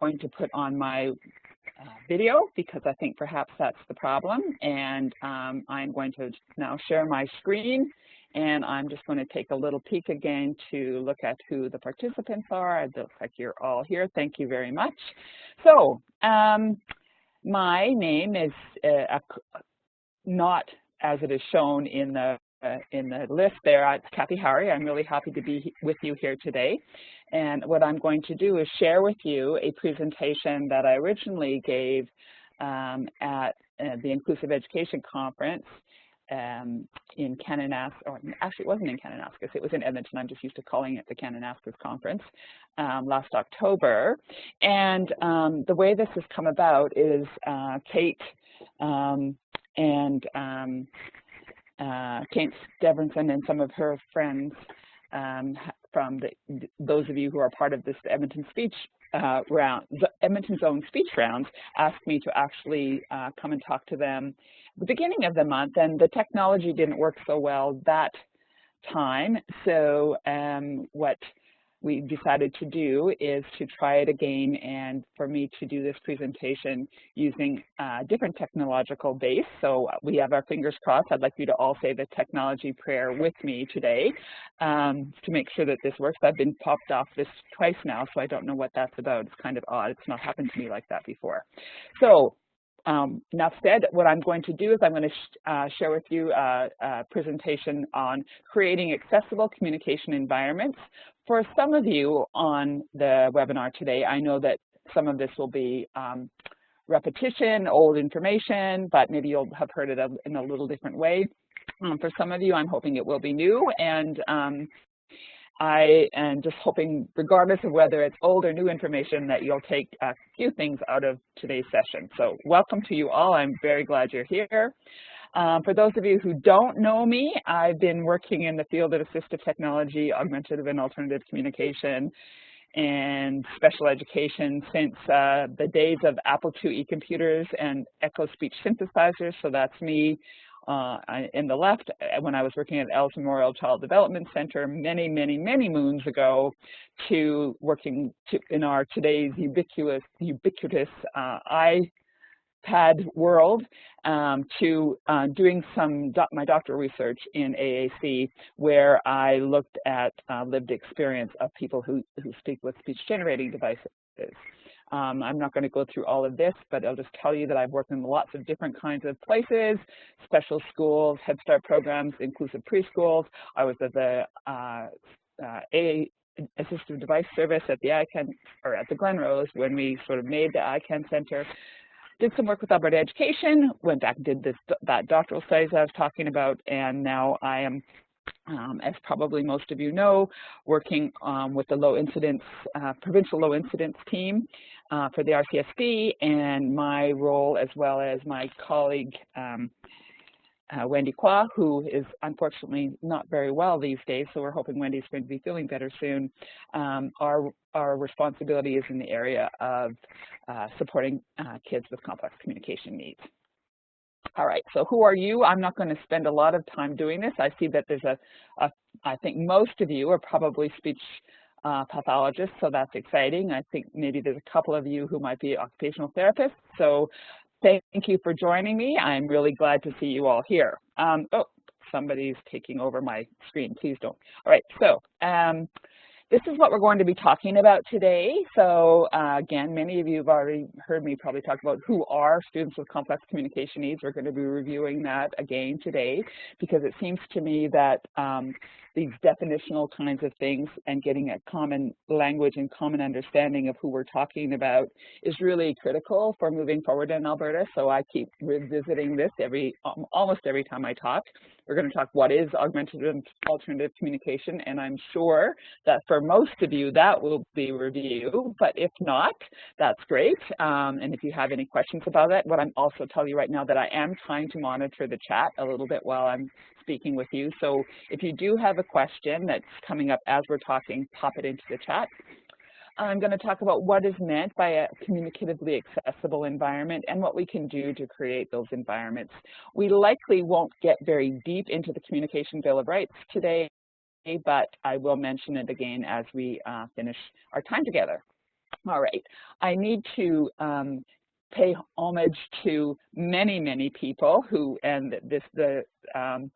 going to put on my uh, video because I think perhaps that's the problem. And um, I'm going to now share my screen and I'm just going to take a little peek again to look at who the participants are. It looks like you're all here. Thank you very much. So um, my name is uh, not as it is shown in the uh, in the list there. It's Kathy Howery. I'm really happy to be with you here today. And what I'm going to do is share with you a presentation that I originally gave um, at uh, the Inclusive Education Conference um, in Kananaskis, or actually it wasn't in Kananaskis, it was in Edmonton. I'm just used to calling it the Kananaskis Conference um, last October. And um, the way this has come about is uh, Kate um, and um, uh, Kate Deverinson and some of her friends um, from the, those of you who are part of this Edmonton speech uh, round, the Edmonton Zone speech rounds, asked me to actually uh, come and talk to them the beginning of the month, and the technology didn't work so well that time. So um, what we decided to do is to try it again and for me to do this presentation using a different technological base. So we have our fingers crossed. I'd like you to all say the technology prayer with me today um, to make sure that this works. I've been popped off this twice now, so I don't know what that's about. It's kind of odd. It's not happened to me like that before. So um, enough said, what I'm going to do is I'm going to sh uh, share with you a, a, presentation on creating accessible communication environments. For some of you on the webinar today, I know that some of this will be um, repetition, old information, but maybe you'll have heard it in a little different way. Um, for some of you, I'm hoping it will be new, and um, I am just hoping, regardless of whether it's old or new information, that you'll take a few things out of today's session. So welcome to you all. I'm very glad you're here. Um, for those of you who don't know me, I've been working in the field of assistive technology, augmentative and alternative communication, and special education since uh, the days of Apple IIe computers and Echo speech synthesizers. So that's me uh, in the left uh, when I was working at Els Memorial Child Development Center many, many, many moons ago to working to, in our today's ubiquitous, ubiquitous uh, iPad world um, to uh, doing some my doctoral research in AAC where I looked at uh, lived experience of people who, who speak with speech generating devices. Um, I'm not going to go through all of this, but I'll just tell you that I've worked in lots of different kinds of places, special schools, Head Start programs, inclusive preschools. I was at the uh, uh, a assistive device service at the ICANN, or at the Glenrose when we sort of made the ICANN Center. Did some work with Alberta Education, went back and did this, that doctoral studies I was talking about, and now I am um, as probably most of you know, working um, with the low incidence, uh, provincial low incidence team uh, for the RCSD and my role as well as my colleague um, uh, Wendy Kwa, who is unfortunately not very well these days, so we're hoping Wendy's going to be feeling better soon. Um, our, our responsibility is in the area of uh, supporting uh, kids with complex communication needs. All right, so who are you? I'm not going to spend a lot of time doing this. I see that there's a, a I think most of you are probably speech uh, so that's exciting. I think maybe there's a couple of you who might be occupational therapists. So thank you for joining me. I'm really glad to see you all here. Um, oh, somebody's taking over my screen. Please don't. All right, so um, this is what we're going to be talking about today. So uh, again, many of you have already heard me probably talk about who are students with complex communication needs. We're going to be reviewing that again today because it seems to me that um, these definitional kinds of things and getting a common language and common understanding of who we're talking about is really critical for moving forward in Alberta. So I keep revisiting this every um, almost every time I talk. We're going to talk what is augmented and alternative communication, and I'm sure that for most of you that will be review, but if not, that's great. Um, and if you have any questions about that, what I'm also telling you right now that I am trying to monitor the chat a little bit while I'm speaking with you. So if you do have a question that's coming up as we're talking, pop it into the chat. I'm going to talk about what is meant by a communicatively accessible environment and what we can do to create those environments. We likely won't get very deep into the Communication Bill of Rights today, but I will mention it again as we uh, finish our time together. All right, I need to um, pay homage to many, many people who, and this, the, um,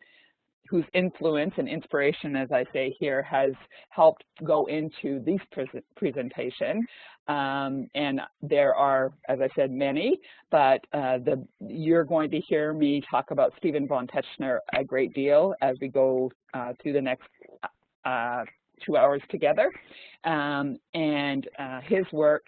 whose influence and inspiration, as I say here, has helped go into this presentation. Um, and there are, as I said, many, but uh, the, you're going to hear me talk about Stephen von Tetzchner a great deal as we go uh, through the next uh, two hours together. Um, and uh, his work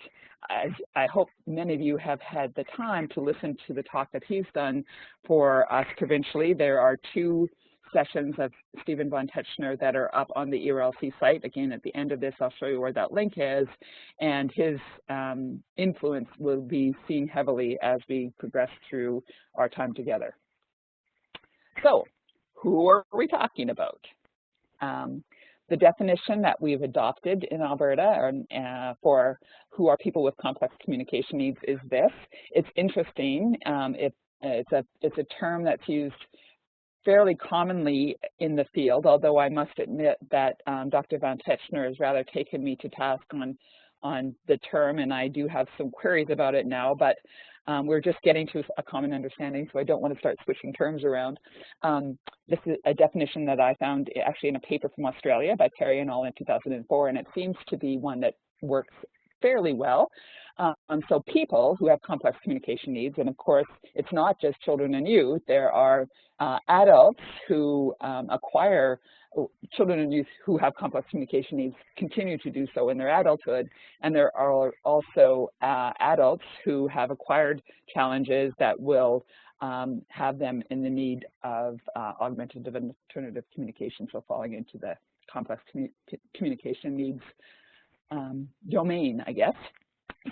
I, I, hope many of you have had the time to listen to the talk that he's done for us provincially. There are two sessions of Stephen von Tetzchner that are up on the ERLC site. Again, at the end of this, I'll show you where that link is. And his um, influence will be seen heavily as we progress through our time together. So who are we talking about? Um, the definition that we've adopted in Alberta uh, for who are people with complex communication needs is this. It's interesting. Um, it, it's, a, it's a term that's used fairly commonly in the field, although I must admit that um, Dr. Von Tetzchner has rather taken me to task on, on the term, and I do have some queries about it now, but um, we're just getting to a common understanding, so I don't want to start switching terms around. Um, this is a definition that I found actually in a paper from Australia by Perry and all in 2004, and it seems to be one that works fairly well. Um, so people who have complex communication needs, and of course, it's not just children and youth, there are uh, adults who um, acquire children and youth who have complex communication needs continue to do so in their adulthood. And there are also uh, adults who have acquired challenges that will um, have them in the need of uh, augmentative and alternative communication, so falling into the complex commu communication needs um, domain, I guess.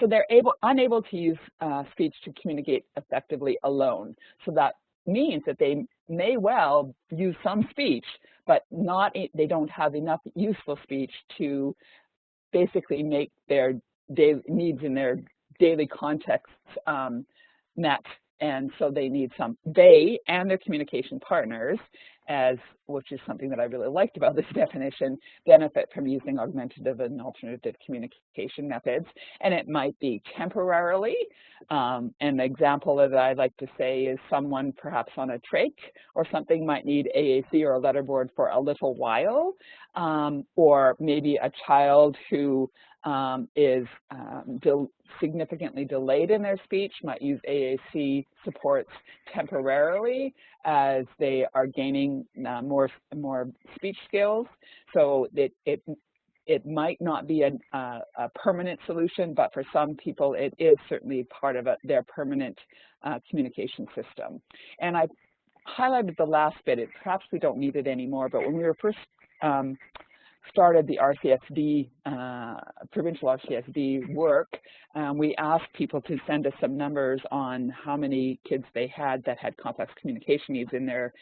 So they're able, unable to use uh, speech to communicate effectively alone. So that means that they may well use some speech, but not they don't have enough useful speech to basically make their daily needs in their daily contexts um, met and so they need some, they and their communication partners, as which is something that I really liked about this definition, benefit from using augmentative and alternative communication methods. And it might be temporarily. Um, an example that I like to say is someone perhaps on a trach or something might need AAC or a letterboard for a little while, um, or maybe a child who um, is um, de significantly delayed in their speech might use AAC supports temporarily as they are gaining uh, more more speech skills. So it it it might not be a, a, a, permanent solution, but for some people it is certainly part of a, their permanent uh, communication system. And I highlighted the last bit. It, perhaps we don't need it anymore, but when we were first um, started the RCSD, uh, provincial RCSD work, um, we asked people to send us some numbers on how many kids they had that had complex communication needs in their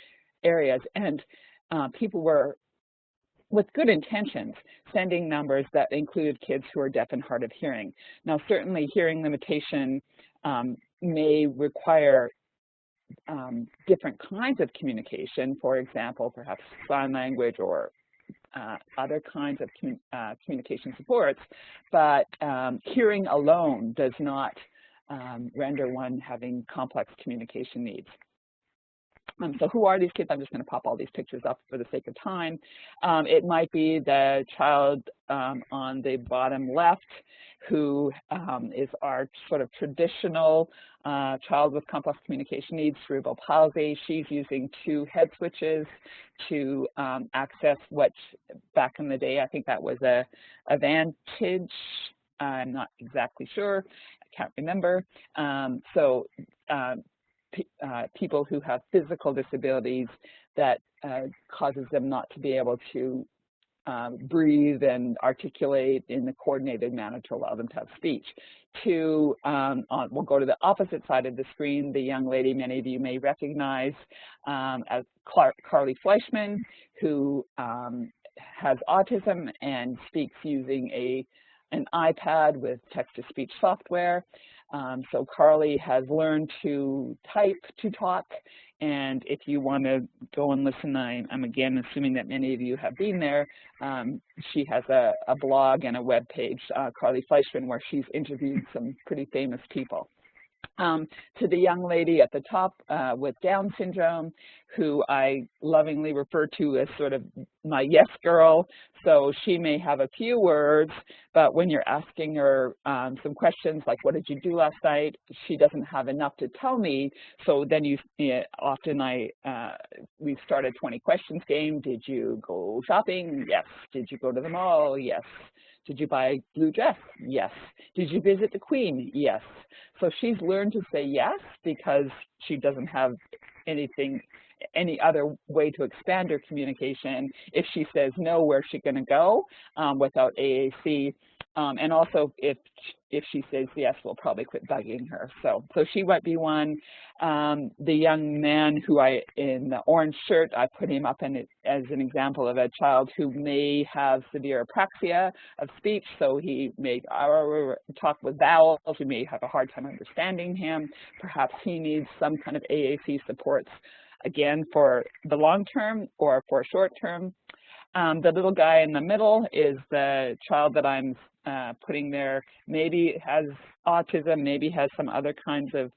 areas. And uh, people were, with good intentions, sending numbers that included kids who are deaf and hard of hearing. Now, certainly hearing limitation um, may require um, different kinds of communication, for example, perhaps sign language or uh, other kinds of commun uh, communication supports, but um, hearing alone does not um, render one having complex communication needs. Um, so who are these kids? I'm just going to pop all these pictures up for the sake of time. Um, it might be the child um, on the bottom left who um, is our sort of traditional uh, child with complex communication needs, cerebral palsy. She's using two head switches to um, access what back in the day, I think that was a, a Vantage. I'm not exactly sure. I can't remember. Um, so uh, uh, people who have physical disabilities that uh, causes them not to be able to um, breathe and articulate in a coordinated manner to allow them to have speech. To, um, on, we'll go to the opposite side of the screen, the young lady many of you may recognize um, as Clark, Carly Fleischmann, who um, has autism and speaks using a an iPad with text-to-speech software. Um, so Carly has learned to type to talk and if you want to go and listen, I, am again assuming that many of you have been there. Um, she has a, a, blog and a web page, uh, Carly Fleischmann, where she's interviewed some pretty famous people um, to the young lady at the top uh, with Down syndrome, who I lovingly refer to as sort of my yes girl. So she may have a few words, but when you're asking her um, some questions like, what did you do last night? She doesn't have enough to tell me. So then you, often I, uh, we start a 20 questions game. Did you go shopping? Yes. Did you go to the mall? Yes. Did you buy a blue dress? Yes. Did you visit the queen? Yes. So she's learned to say yes because she doesn't have anything, any other way to expand her communication. If she says no, where's she going to go um, without AAC? Um, and also, if if she says yes, we'll probably quit bugging her. So, so she might be one. Um, the young man who I, in the orange shirt, I put him up in as an example of a child who may have severe apraxia of speech. So he may talk with vowels. We may have a hard time understanding him. Perhaps he needs some kind of AAC supports, again, for the long term or for short term. Um, the little guy in the middle is the child that I'm uh, putting there. Maybe has autism, maybe has some other kinds of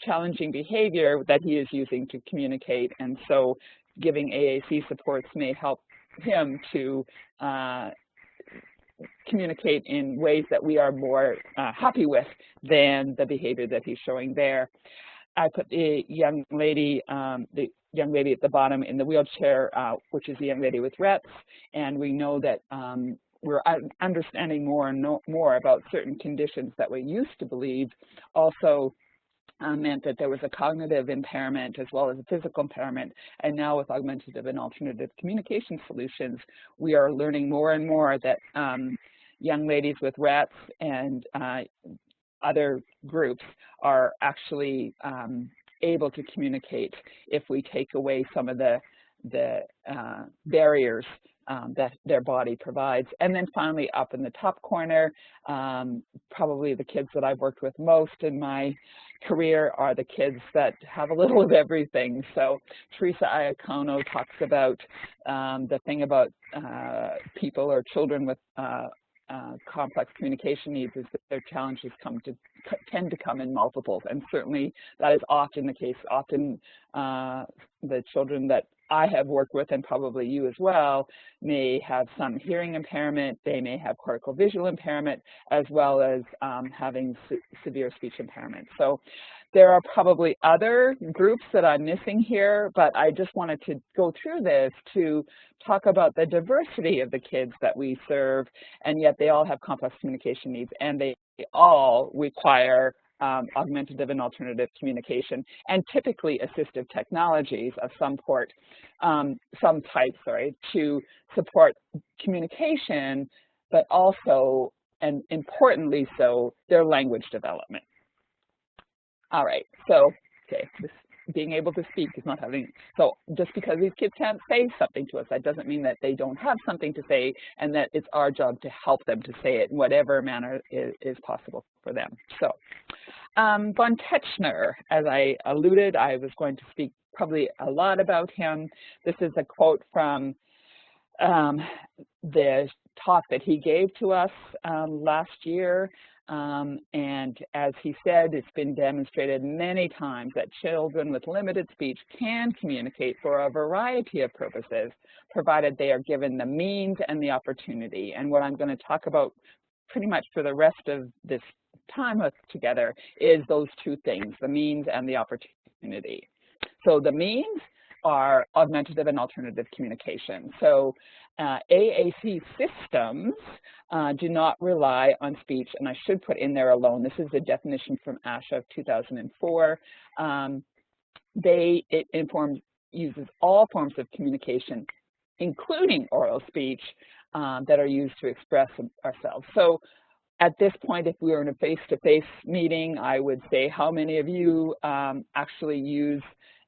challenging behavior that he is using to communicate. And so giving AAC supports may help him to uh, communicate in ways that we are more uh, happy with than the behavior that he's showing there. I put the young lady, um, the young lady at the bottom in the wheelchair, uh, which is the young lady with Rett's, and we know that um, we're understanding more and more about certain conditions that we used to believe also uh, meant that there was a cognitive impairment as well as a physical impairment. And now with augmentative and alternative communication solutions, we are learning more and more that um, young ladies with Rett's and uh, other groups are actually um, able to communicate if we take away some of the the uh, barriers um, that their body provides. And then finally, up in the top corner, um, probably the kids that I've worked with most in my career are the kids that have a little of everything. So Teresa Iacono talks about um, the thing about uh, people or children with uh, uh, complex communication needs is that their challenges come to tend to come in multiples, and certainly that is often the case. Often uh, the children that I have worked with, and probably you as well, may have some hearing impairment, they may have cortical visual impairment, as well as um, having se severe speech impairment. So there are probably other groups that I'm missing here, but I just wanted to go through this to talk about the diversity of the kids that we serve, and yet they all have complex communication needs, and they all require um, augmentative and alternative communication, and typically assistive technologies of some port, um, some type, sorry, to support communication, but also, and importantly so, their language development. All right, so, okay, this being able to speak is not having, so just because these kids can't say something to us, that doesn't mean that they don't have something to say and that it's our job to help them to say it in whatever manner is, is possible for them. So um, von Tetzchner, as I alluded, I was going to speak probably a lot about him. This is a quote from um, the talk that he gave to us um, last year um, and as he said, it's been demonstrated many times that children with limited speech can communicate for a variety of purposes, provided they are given the means and the opportunity. And what I'm going to talk about pretty much for the rest of this time together is those two things, the means and the opportunity. So the means are augmentative and alternative communication. So uh, AAC systems uh, do not rely on speech, and I should put in there alone. This is a definition from ASHA of 2004. Um, they, it informs, uses all forms of communication, including oral speech, um, that are used to express ourselves. So at this point, if we were in a face-to-face -face meeting, I would say how many of you um, actually use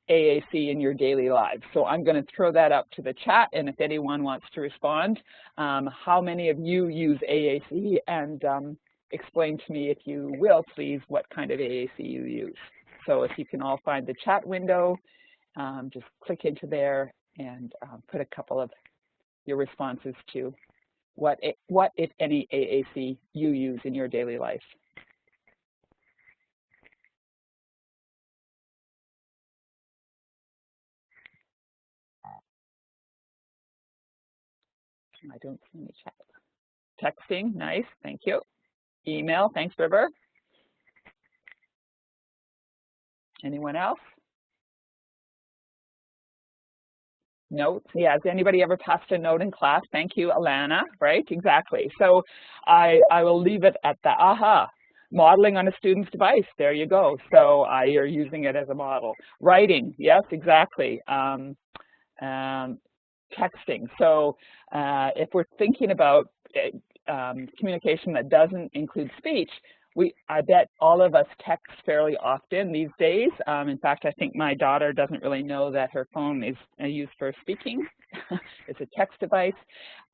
AAC in your daily lives. So I'm going to throw that up to the chat, and if anyone wants to respond, um, how many of you use AAC, and um, explain to me, if you will, please, what kind of AAC you use. So if you can all find the chat window um, just click into there and um, put a couple of your responses to what, what, if any, AAC you use in your daily life. I don't see any chat. Texting, nice, thank you. Email, thanks, River. Anyone else? Notes, yeah, has anybody ever passed a note in class? Thank you, Alana, right, exactly. So I, I will leave it at the aha, modeling on a student's device, there you go. So uh, you're using it as a model. Writing, yes, exactly. Um, um, texting, so uh, if we're thinking about uh, um, communication that doesn't include speech, we, I bet all of us text fairly often these days. Um, in fact, I think my daughter doesn't really know that her phone is uh, used for speaking. it's a text device.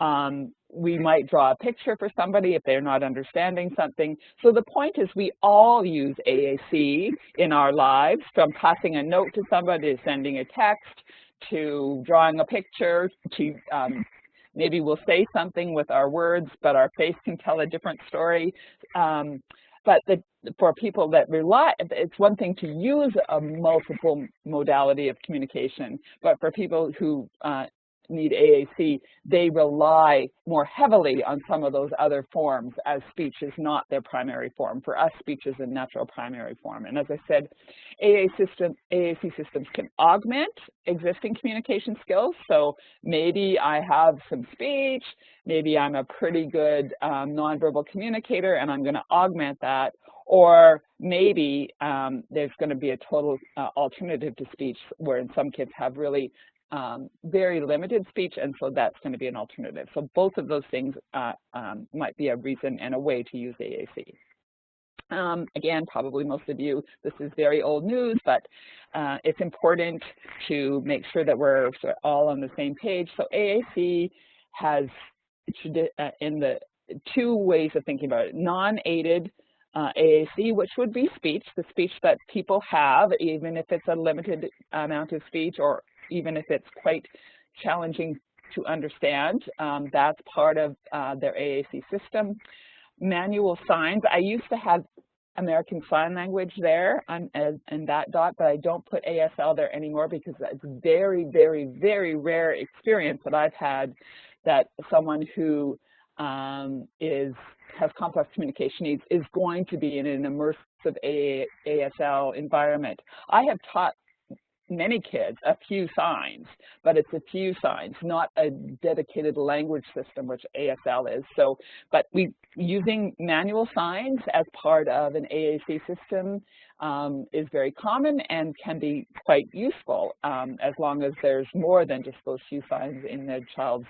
Um, we might draw a picture for somebody if they're not understanding something. So the point is we all use AAC in our lives, from passing a note to somebody to sending a text to drawing a picture to um, maybe we'll say something with our words, but our face can tell a different story. Um, but the, for people that rely, it's one thing to use a multiple modality of communication, but for people who uh, need AAC, they rely more heavily on some of those other forms as speech is not their primary form. For us, speech is a natural primary form. And as I said, AA system, AAC systems can augment existing communication skills. So maybe I have some speech, maybe I'm a pretty good um, nonverbal communicator and I'm gonna augment that, or maybe um, there's going to be a total uh, alternative to speech where in some kids have really um, very limited speech, and so that's going to be an alternative. So both of those things uh, um, might be a reason and a way to use AAC. Um, again, probably most of you, this is very old news, but uh, it's important to make sure that we're all on the same page. So AAC has uh, in the two ways of thinking about it, non-aided uh, AAC, which would be speech, the speech that people have, even if it's a limited amount of speech or even if it's quite challenging to understand. Um, that's part of uh, their AAC system. Manual signs, I used to have American Sign Language there on, in that dot, but I don't put ASL there anymore because it's very, very, very rare experience that I've had that someone who um, is has complex communication needs is going to be in an immersive ASL environment. I have taught many kids a few signs, but it's a few signs, not a dedicated language system, which ASL is. So, but we using manual signs as part of an AAC system um, is very common and can be quite useful um, as long as there's more than just those few signs in the child's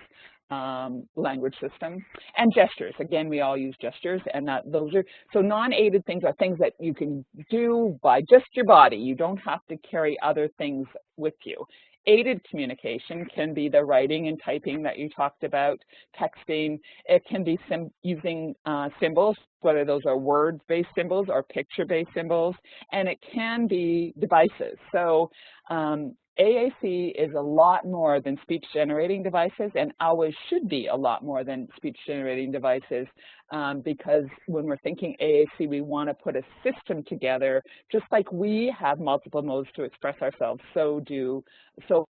um, language system. And gestures, again, we all use gestures and that those are, so non-aided things are things that you can do by just your body. You don't have to carry other things with you. Aided communication can be the writing and typing that you talked about, texting. It can be using uh, symbols, whether those are word-based symbols or picture-based symbols, and it can be devices. So um, AAC is a lot more than speech generating devices and always should be a lot more than speech generating devices um, because when we're thinking AAC, we want to put a system together just like we have multiple modes to express ourselves, so do, so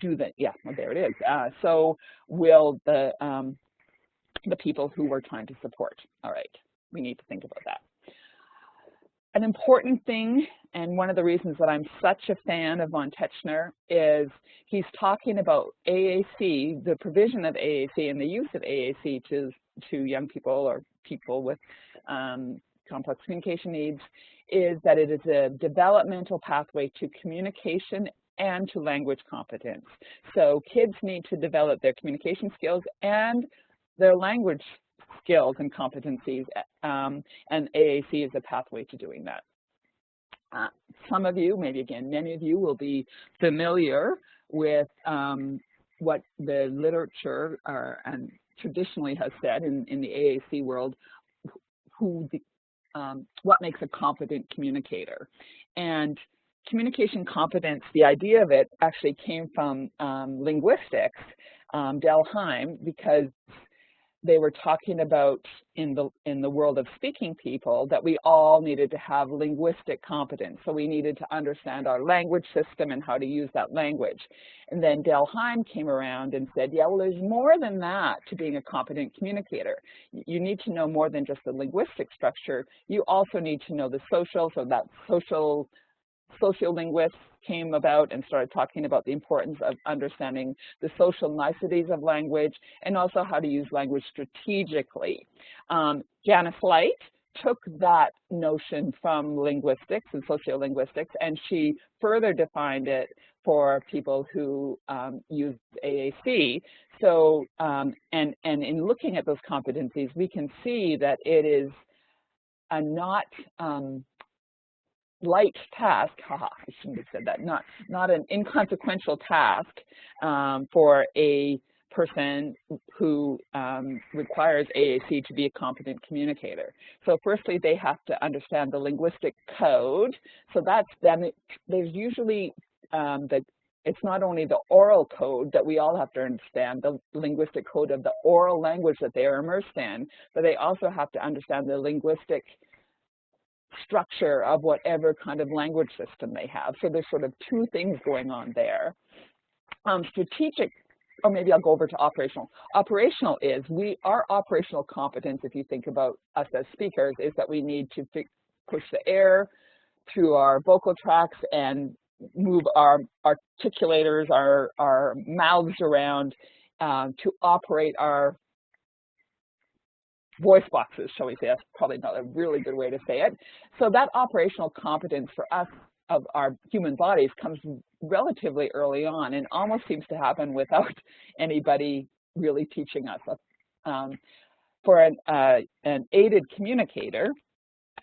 do the, yeah, well, there it is. Uh, so will the, um, the people who we're trying to support. All right, we need to think about that an important thing, and one of the reasons that I'm such a fan of von Tetzchner is he's talking about AAC, the provision of AAC and the use of AAC to, to young people or people with um, complex communication needs is that it is a developmental pathway to communication and to language competence. So kids need to develop their communication skills and their language skills and competencies, um, and AAC is a pathway to doing that. Uh, some of you, maybe again, many of you will be familiar with um, what the literature are, and traditionally has said in, in the AAC world, who the, um, what makes a competent communicator. And communication competence, the idea of it actually came from um, linguistics, um, Dell Hymes, because they were talking about in the in the world of speaking people that we all needed to have linguistic competence. So we needed to understand our language system and how to use that language. And then Dell Hymes came around and said, yeah, well, there's more than that to being a competent communicator. You need to know more than just the linguistic structure. You also need to know the social, so that social sociolinguists came about and started talking about the importance of understanding the social niceties of language and also how to use language strategically. Um, Janice Light took that notion from linguistics and sociolinguistics and she further defined it for people who um, use AAC. So, um, and, and in looking at those competencies, we can see that it is a not um, light task, haha, I shouldn't have said that, not, not an inconsequential task um, for a person who um, requires AAC to be a competent communicator. So firstly, they have to understand the linguistic code. So that's then, there's usually um, the it's not only the oral code that we all have to understand, the linguistic code of the oral language that they are immersed in, but they also have to understand the linguistic structure of whatever kind of language system they have. So there's sort of two things going on there. Um, strategic, or maybe I'll go over to operational. Operational is we our operational competence, if you think about us as speakers, is that we need to push the air through our vocal tracts and move our articulators, our, our mouths around um, to operate our voice boxes, shall we say. That's probably not a really good way to say it. So that operational competence for us of our human bodies comes relatively early on and almost seems to happen without anybody really teaching us. Um, for an, uh, an aided communicator,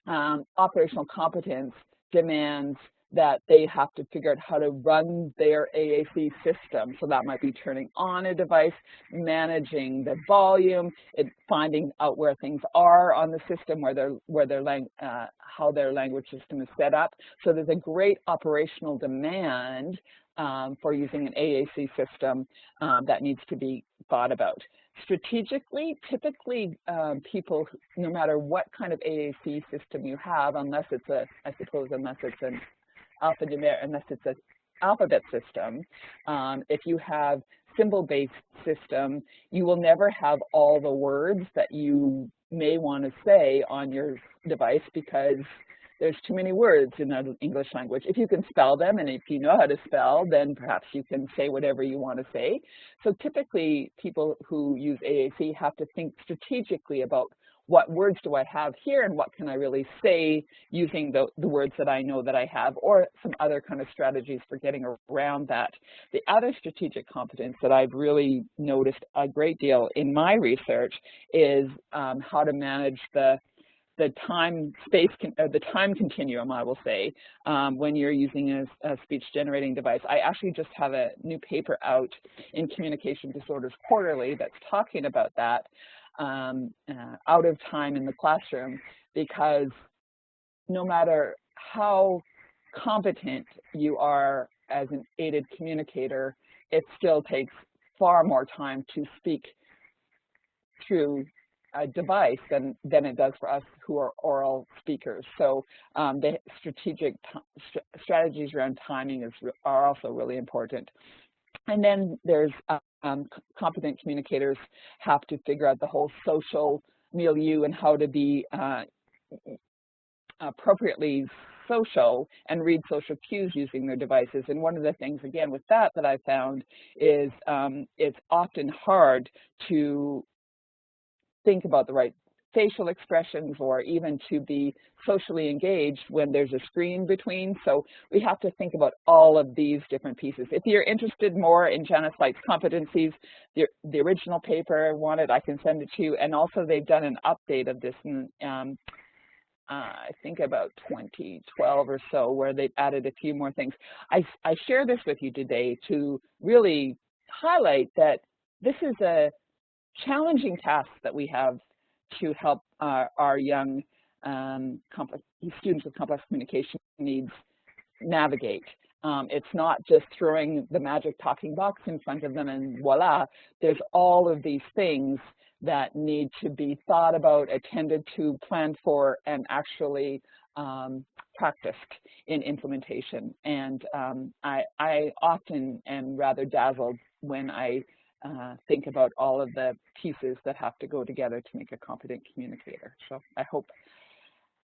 um, operational competence demands that they have to figure out how to run their AAC system. So that might be turning on a device, managing the volume, it, finding out where things are on the system, where their, where their uh, how their language system is set up. So there's a great operational demand um, for using an AAC system um, that needs to be thought about. Strategically, typically um, people, no matter what kind of AAC system you have, unless it's a, I suppose, unless it's an alphanumeric, unless it's an alphabet system. Um, if you have symbol-based system, you will never have all the words that you may want to say on your device because there's too many words in the English language. If you can spell them and if you know how to spell, then perhaps you can say whatever you want to say. So typically people who use AAC have to think strategically about what words do I have here and what can I really say using the, the words that I know that I have or some other kind of strategies for getting around that. The other strategic competence that I've really noticed a great deal in my research is um, how to manage the the time space, uh, the time continuum, I will say, um, when you're using a, a, speech generating device. I actually just have a new paper out in Communication Disorders Quarterly that's talking about that um, uh, out of time in the classroom because no matter how competent you are as an aided communicator, it still takes far more time to speak through a device than, than it does for us who are oral speakers. So um, the strategic st strategies around timing is, are also really important. And then there's um, competent communicators have to figure out the whole social milieu and how to be uh, appropriately social and read social cues using their devices. And one of the things, again, with that that I found is um, it's often hard to think about the right facial expressions or even to be socially engaged when there's a screen between. So we have to think about all of these different pieces. If you're interested more in Janice Light's competencies, the, the original paper I wanted, I can send it to you. And also they've done an update of this in, um, uh, I think about 2012 or so, where they've added a few more things. I, I share this with you today to really highlight that this is a challenging task that we have to help our, our young um, students with complex communication needs navigate. Um, it's not just throwing the magic talking box in front of them and voila. There's all of these things that need to be thought about, attended to, planned for, and actually um, practiced in implementation. And um, I, I, often am rather dazzled when I uh, think about all of the pieces that have to go together to make a competent communicator. So I hope,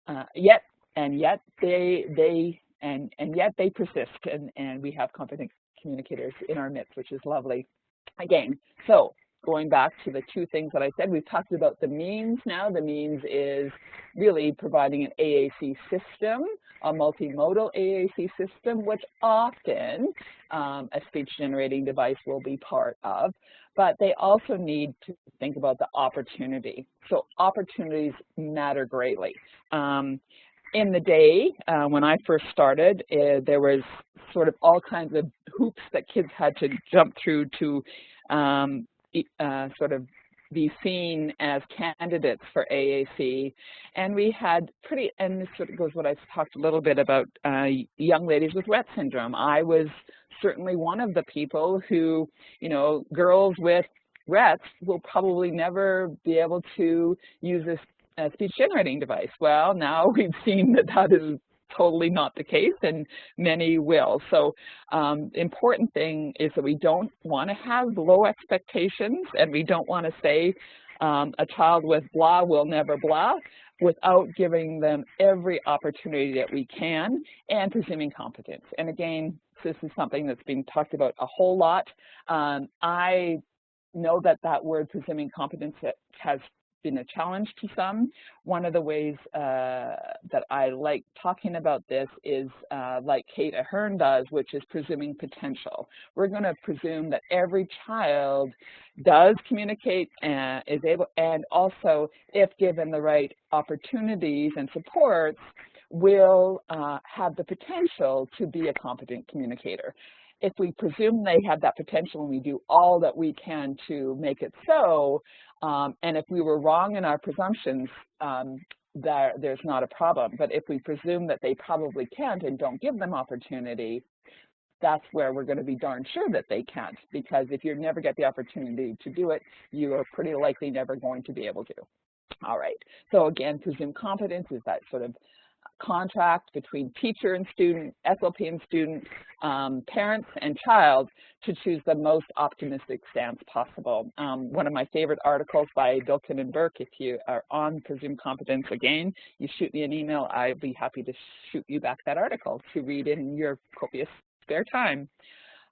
uh, yet and yet they they and, and yet they persist and, and we have competent communicators in our midst, which is lovely. Again, so going back to the two things that I said, we've talked about the means now. The means is really providing an AAC system, a multimodal AAC system, which often um, a speech generating device will be part of. But they also need to think about the opportunity. So opportunities matter greatly. Um, in the day, uh, when I first started, uh, there was sort of all kinds of hoops that kids had to jump through to um, uh, sort of be seen as candidates for AAC. And we had pretty, and this sort of goes what I talked a little bit about uh, young ladies with Rett syndrome. I was certainly one of the people who, you know, girls with Rett will probably never be able to use this a speech generating device. Well, now we've seen that that is totally not the case and many will. So um, important thing is that we don't want to have low expectations and we don't want to say um, a child with blah will never blah without giving them every opportunity that we can and presuming competence. And again, this is something that's being talked about a whole lot. Um, I know that that word presuming competence has been a challenge to some. One of the ways uh, that I like talking about this is uh, like Kate Ahern does, which is presuming potential. We're going to presume that every child does communicate and is able, and also if given the right opportunities and supports, will uh, have the potential to be a competent communicator if we presume they have that potential and we do all that we can to make it so, um, and if we were wrong in our presumptions, um, there, there's not a problem. But if we presume that they probably can't and don't give them opportunity, that's where we're going to be darn sure that they can't. Because if you never get the opportunity to do it, you are pretty likely never going to be able to. All right. So again, presume competence is that sort of contract between teacher and student, SLP and student, um, parents and child to choose the most optimistic stance possible. Um, one of my favorite articles by Biklen and Burke, if you are on presumed competence again, you shoot me an email, I'd be happy to shoot you back that article to read in your copious spare time.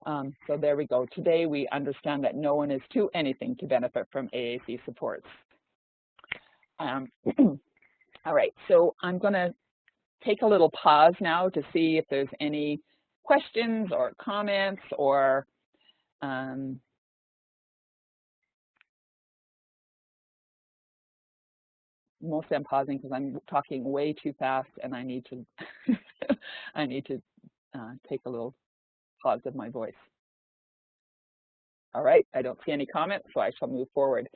Um, so there we go. Today we understand that no one is too anything to benefit from AAC supports. Um, all right, so I'm going to take a little pause now to see if there's any questions or comments or um, mostly I'm pausing because I'm talking way too fast and I need to I need to uh, take a little pause of my voice. All right, I don't see any comments, so I shall move forward.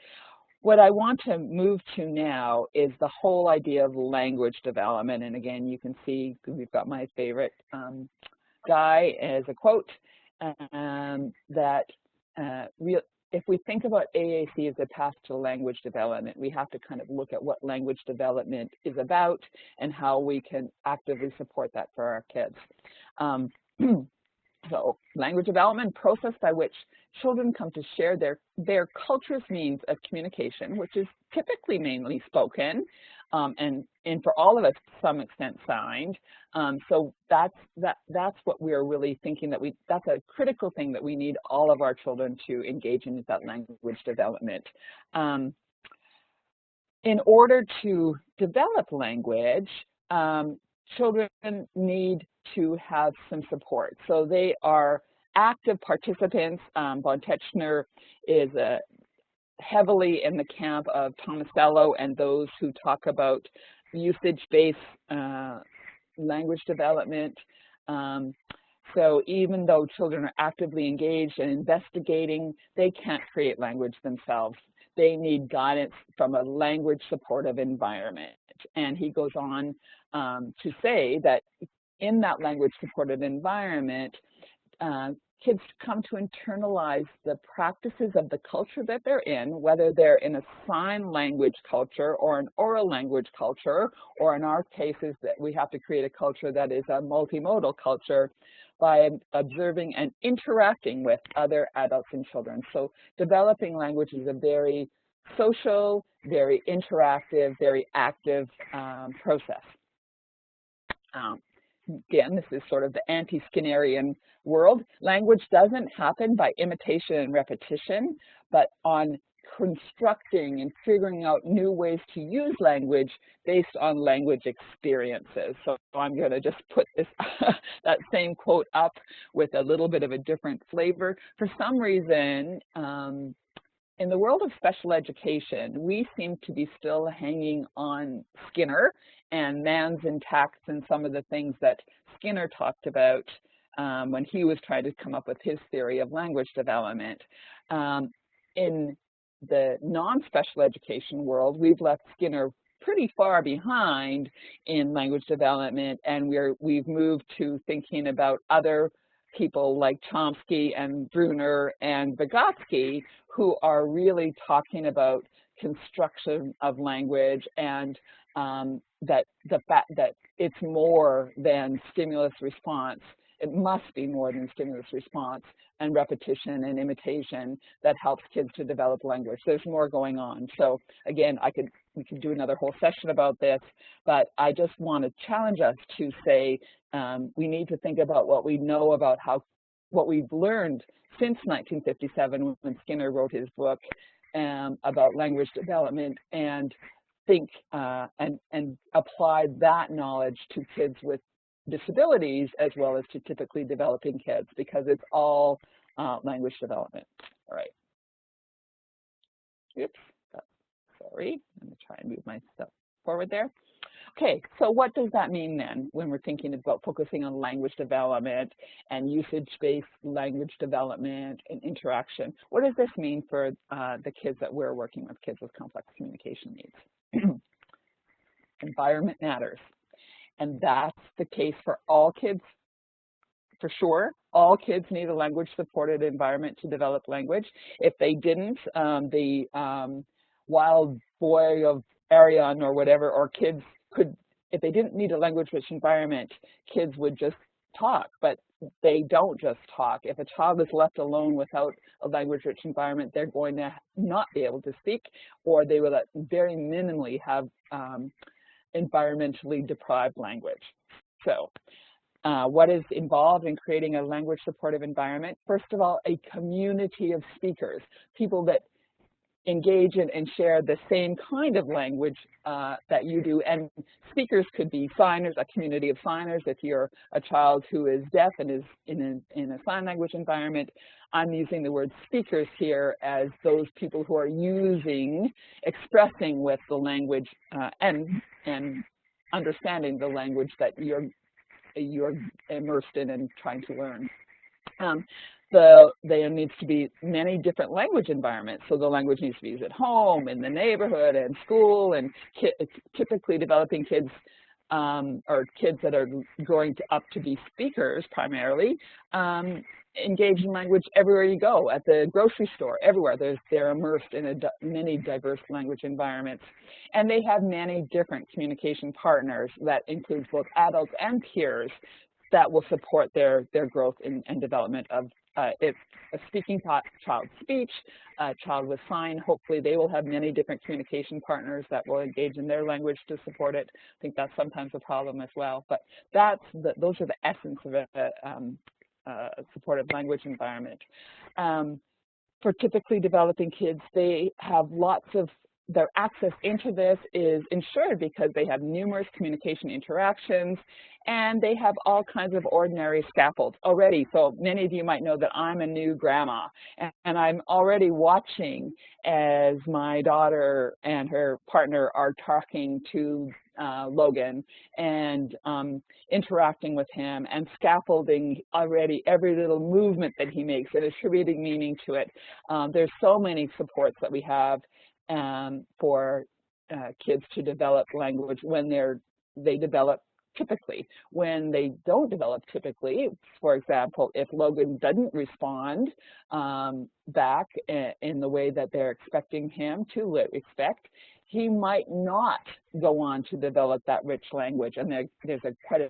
What I want to move to now is the whole idea of language development. And again, you can see we've got my favorite um, guy as a quote um, that uh, real, if we think about AAC as a path to language development, we have to kind of look at what language development is about and how we can actively support that for our kids. Um, So language development process by which children come to share their, their culture's means of communication, which is typically mainly spoken, um, and, and for all of us to some extent signed. Um, so that's, that, that's what we're really thinking that we, that's a critical thing that we need all of our children to engage in is that language development. Um, in order to develop language, um, children need to have some support. So they are active participants. Um, von Tetzchner is a, heavily in the camp of Tomasello and those who talk about usage-based uh, language development. Um, so even though children are actively engaged and investigating, they can't create language themselves. They need guidance from a language supportive environment. And he goes on um, to say that in that language supported environment, uh, kids come to internalize the practices of the culture that they're in, whether they're in a sign language culture or an oral language culture, or in our cases that we have to create a culture that is a multimodal culture by observing and interacting with other adults and children. So developing language is a very social, very interactive, very active um, process. Um, again, this is sort of the anti-Skinnerian world. Language doesn't happen by imitation and repetition, but on constructing and figuring out new ways to use language based on language experiences. So I'm going to just put this that same quote up with a little bit of a different flavor. For some reason, um, in the world of special education, we seem to be still hanging on Skinner and Man's Text and some of the things that Skinner talked about um, when he was trying to come up with his theory of language development. Um, in the non-special education world, we've left Skinner pretty far behind in language development and we're, we've moved to thinking about other people like Chomsky and Bruner and Vygotsky who are really talking about construction of language and um, that the fact that it's more than stimulus response. It must be more than stimulus response and repetition and imitation that helps kids to develop language. There's more going on. So again, I could we could do another whole session about this, but I just want to challenge us to say um, we need to think about what we know about how what we've learned since 1957 when Skinner wrote his book um, about language development and think uh, and, and apply that knowledge to kids with disabilities as well as to typically developing kids because it's all uh, language development. All right. Oops, sorry. Let me try and move my stuff forward there. Okay, so what does that mean then when we're thinking about focusing on language development and usage-based language development and interaction? What does this mean for uh, the kids that we're working with, kids with complex communication needs? Environment matters. And that's the case for all kids, for sure. All kids need a language-supported environment to develop language. If they didn't, um, the um, wild boy of Aveyron or whatever, or kids could, if they didn't need a language-rich environment, kids would just talk, but they don't just talk. If a child is left alone without a language-rich environment, they're going to not be able to speak, or they will very minimally have um, environmentally deprived language. So uh, what is involved in creating a language supportive environment? First of all, a community of speakers, people that engage in and share the same kind of language uh, that you do. And speakers could be signers, a community of signers. If you're a child who is deaf and is in a, in a sign language environment, I'm using the word speakers here as those people who are using, expressing with the language uh, and, and understanding the language that you're, you're immersed in and trying to learn. Um, the, there needs to be many different language environments. So the language needs to be used at home, in the neighborhood, and school, and typically developing kids um, or kids that are growing to, up to be speakers primarily, um, engage in language everywhere you go, at the grocery store, everywhere. They're immersed in many diverse language environments. And they have many different communication partners that includes both adults and peers that will support their, their growth in, and development of uh, if a speaking child speech, a child with sign, hopefully they will have many different communication partners that will engage in their language to support it. I think that's sometimes a problem as well. But that's the, those are the essence of a, a um, supportive language environment. Um, for typically developing kids, they have lots of their access into this is ensured because they have numerous communication interactions and they have all kinds of ordinary scaffolds already. So many of you might know that I'm a new grandma and I'm already watching as my daughter and her partner are talking to uh, Logan and um, interacting with him and scaffolding already every little movement that he makes and attributing meaning to it. Um, there's so many supports that we have um, for uh, kids to develop language when they're they develop typically. When they don't develop typically, for example, if Logan doesn't respond um, back in the way that they're expecting him to expect, he might not go on to develop that rich language. And there, there's a quite a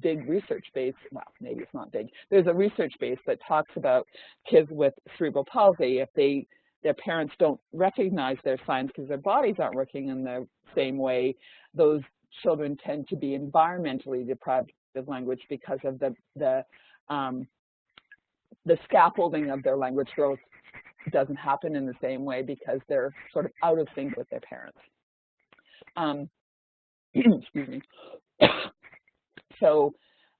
big research base, well, maybe it's not big, there's a research base that talks about kids with cerebral palsy, if they their parents don't recognize their signs because their bodies aren't working in the same way, those children tend to be environmentally deprived of language because of the the um, the scaffolding of their language growth doesn't happen in the same way because they're sort of out of sync with their parents. Um, excuse me. so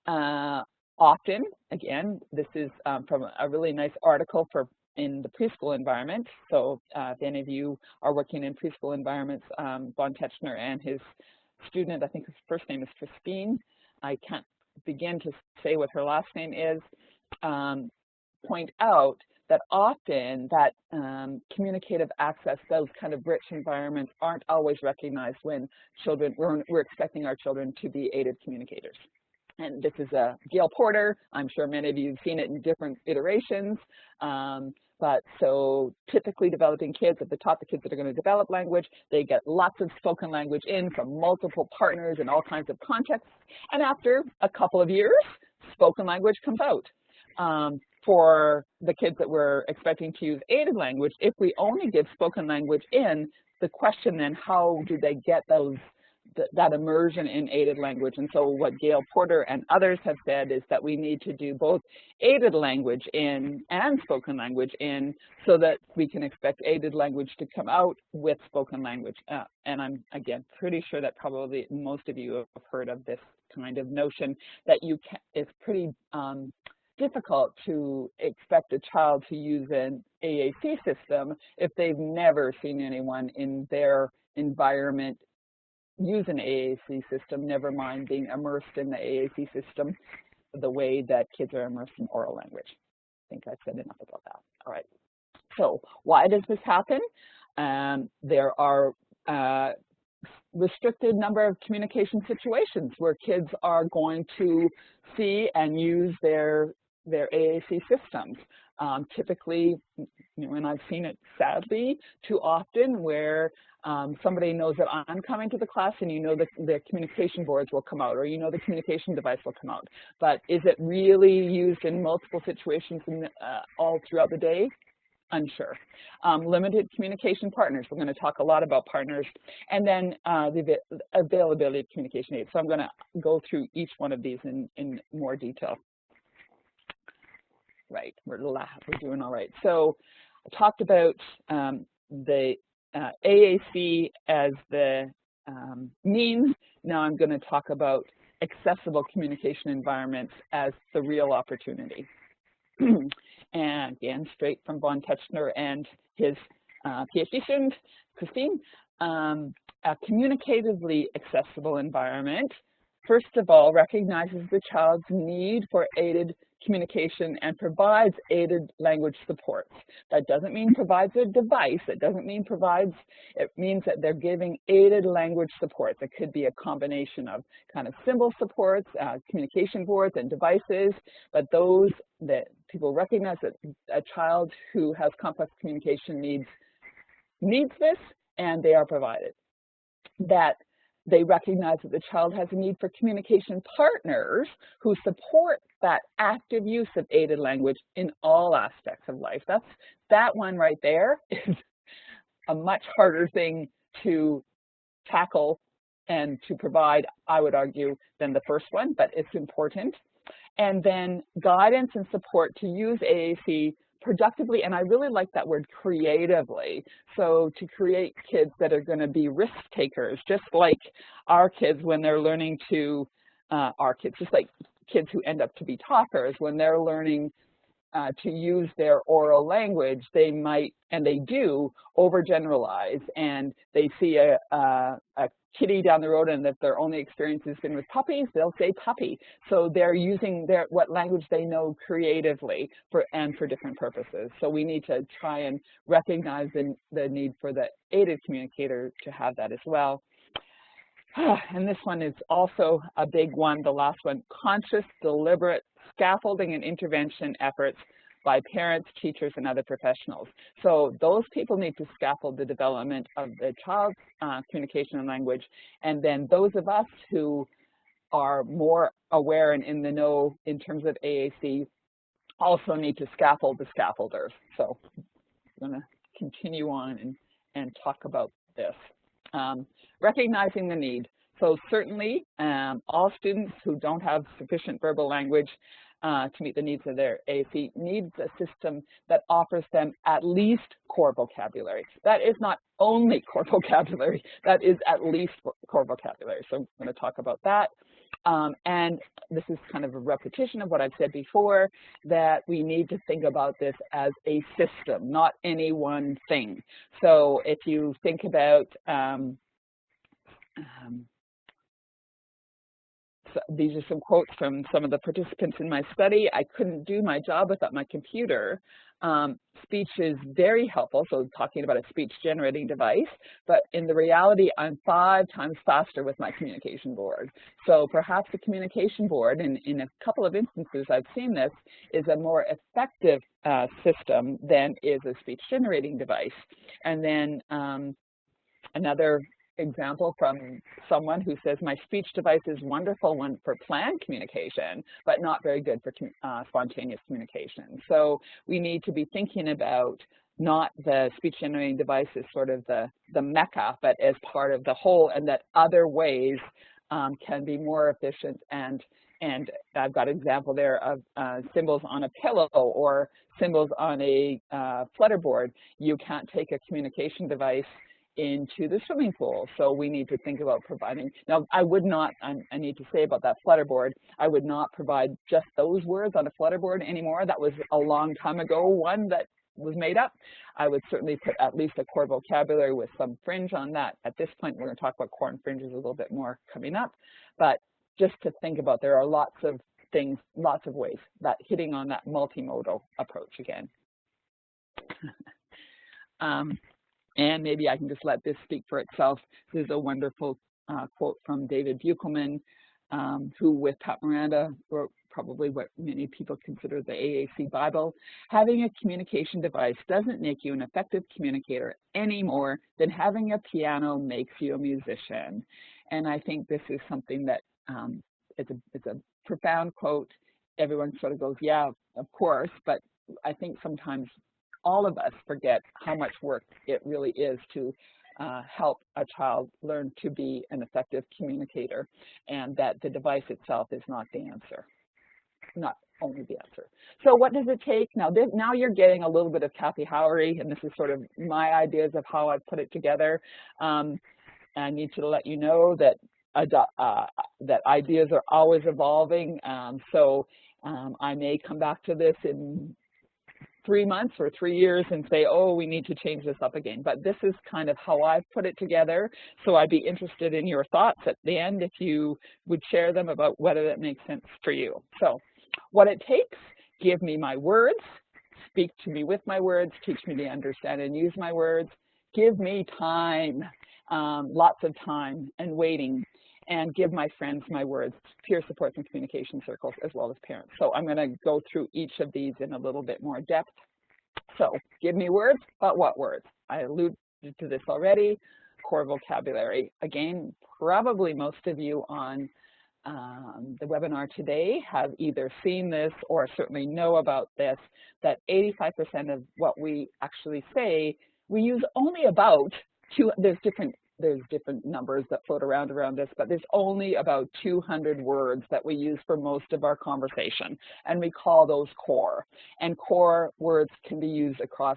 uh, often, again, this is um, from a really nice article for in the preschool environment. So uh, if any of you are working in preschool environments, um, Von Tetzchner and his student, I think his first name is Christine, I can't begin to say what her last name is, um, point out that often that um, communicative access, those kind of rich environments aren't always recognized when children, we're, we're expecting our children to be aided communicators. And this is a Gayle Porter. I'm sure many of you have seen it in different iterations. Um, but so typically developing kids, at the top the kids that are going to develop language, they get lots of spoken language in from multiple partners in all kinds of contexts. And after a couple of years, spoken language comes out. Um, for the kids that we're expecting to use aided language, if we only give spoken language in, the question then, how do they get those th that immersion in aided language. And so what Gayle Porter and others have said is that we need to do both aided language in and spoken language in so that we can expect aided language to come out with spoken language. Uh, and I'm, again, pretty sure that probably most of you have heard of this kind of notion that you can, it's pretty um, difficult to expect a child to use an AAC system if they've never seen anyone in their environment use an AAC system, never mind being immersed in the AAC system the way that kids are immersed in oral language. I think I've said enough about that. All right. So why does this happen? Um, there are uh, restricted number of communication situations where kids are going to see and use their their AAC systems. Um, typically, you know, and I've seen it sadly too often where um, somebody knows that I'm coming to the class and you know that the communication boards will come out or you know the communication device will come out. But is it really used in multiple situations in, uh, all throughout the day? Unsure. Um, limited communication partners. We're going to talk a lot about partners. And then uh, the availability of communication aids. So I'm going to go through each one of these in, in more detail. Right, we're, we're doing all right. So I talked about um, the uh, AAC as the um, means. Now I'm going to talk about accessible communication environments as the real opportunity. and again, straight from Von Tetzchner and his uh, PhD student, Christine, um, a communicatively accessible environment, first of all, recognizes the child's need for aided communication and provides aided language supports. That doesn't mean provides a device. It doesn't mean provides, it means that they're giving aided language supports. It could be a combination of kind of symbol supports, uh, communication boards and devices, but those that people recognize that a child who has complex communication needs needs this and they are provided. That they recognize that the child has a need for communication partners who support that active use of aided language in all aspects of life. That's that one right there is a much harder thing to tackle and to provide, I would argue, than the first one, but it's important. And then guidance and support to use AAC productively, and I really like that word creatively. So to create kids that are going to be risk takers, just like our kids when they're learning to, uh, our kids, just like kids who end up to be talkers, when they're learning uh, to use their oral language, they might, and they do, overgeneralize, and they see a, a, a kitty down the road and if their only experience has been with puppies, they'll say puppy. So they're using their what language they know creatively for and for different purposes. So we need to try and recognize the, the need for the aided communicator to have that as well. and this one is also a big one, the last one, conscious, deliberate scaffolding and intervention efforts by parents, teachers, and other professionals. So those people need to scaffold the development of the child's uh, communication and language, and then those of us who are more aware and in the know in terms of AAC also need to scaffold the scaffolders. So I'm going to continue on and, and talk about this. Um, recognizing the need. So certainly um, all students who don't have sufficient verbal language uh, to meet the needs of their AAC needs a system that offers them at least core vocabulary. That is not only core vocabulary, that is at least core vocabulary. So I'm going to talk about that. Um, and this is kind of a repetition of what I've said before, that we need to think about this as a system, not any one thing. So if you think about um, um, these are some quotes from some of the participants in my study. I couldn't do my job without my computer. Um, speech is very helpful, so talking about a speech generating device, but in the reality, I'm five times faster with my communication board. So perhaps the communication board, and in a couple of instances I've seen this, is a more effective uh, system than is a speech generating device. And then um, another example from someone who says my speech device is wonderful one for planned communication, but not very good for uh, spontaneous communication. So we need to be thinking about not the speech generating device as sort of the, the mecca, but as part of the whole and that other ways um, can be more efficient and and I've got an example there of uh, symbols on a pillow or symbols on a uh, flutterboard. You can't take a communication device into the swimming pool. So we need to think about providing. Now, I would not, I, I need to say about that flutterboard, I would not provide just those words on a flutterboard anymore. That was a long time ago, one that was made up. I would certainly put at least a core vocabulary with some fringe on that. At this point, we're going to talk about core and fringes a little bit more coming up. But just to think about, there are lots of things, lots of ways that hitting on that multimodal approach again. um, and maybe I can just let this speak for itself. This is a wonderful uh, quote from David Beukelman, um, who with Pat Mirenda wrote probably what many people consider the AAC Bible. Having a communication device doesn't make you an effective communicator any more than having a piano makes you a musician. And I think this is something that um, it's, a, it's a profound quote. Everyone sort of goes, yeah, of course, but I think sometimes all of us forget how much work it really is to uh, help a child learn to be an effective communicator and that the device itself is not the answer, not only the answer. So what does it take? Now, this, now you're getting a little bit of Kathy Howery, and this is sort of my ideas of how I put it together. Um, I need to let you know that uh, that ideas are always evolving. Um, so um, I may come back to this in three months or three years and say, oh, we need to change this up again. But this is kind of how I've put it together. So I'd be interested in your thoughts at the end if you would share them about whether that makes sense for you. So what it takes, give me my words, speak to me with my words, teach me to understand and use my words, give me time, um, lots of time and waiting and give my friends my words, peer supports and communication circles, as well as parents. So I'm going to go through each of these in a little bit more depth. So give me words, but what words? I alluded to this already, core vocabulary. Again, probably most of you on um, the webinar today have either seen this or certainly know about this, that 85% of what we actually say, we use only about two, there's different there's different numbers that float around around this, but there's only about 200 words that we use for most of our conversation, and we call those core. And core words can be used across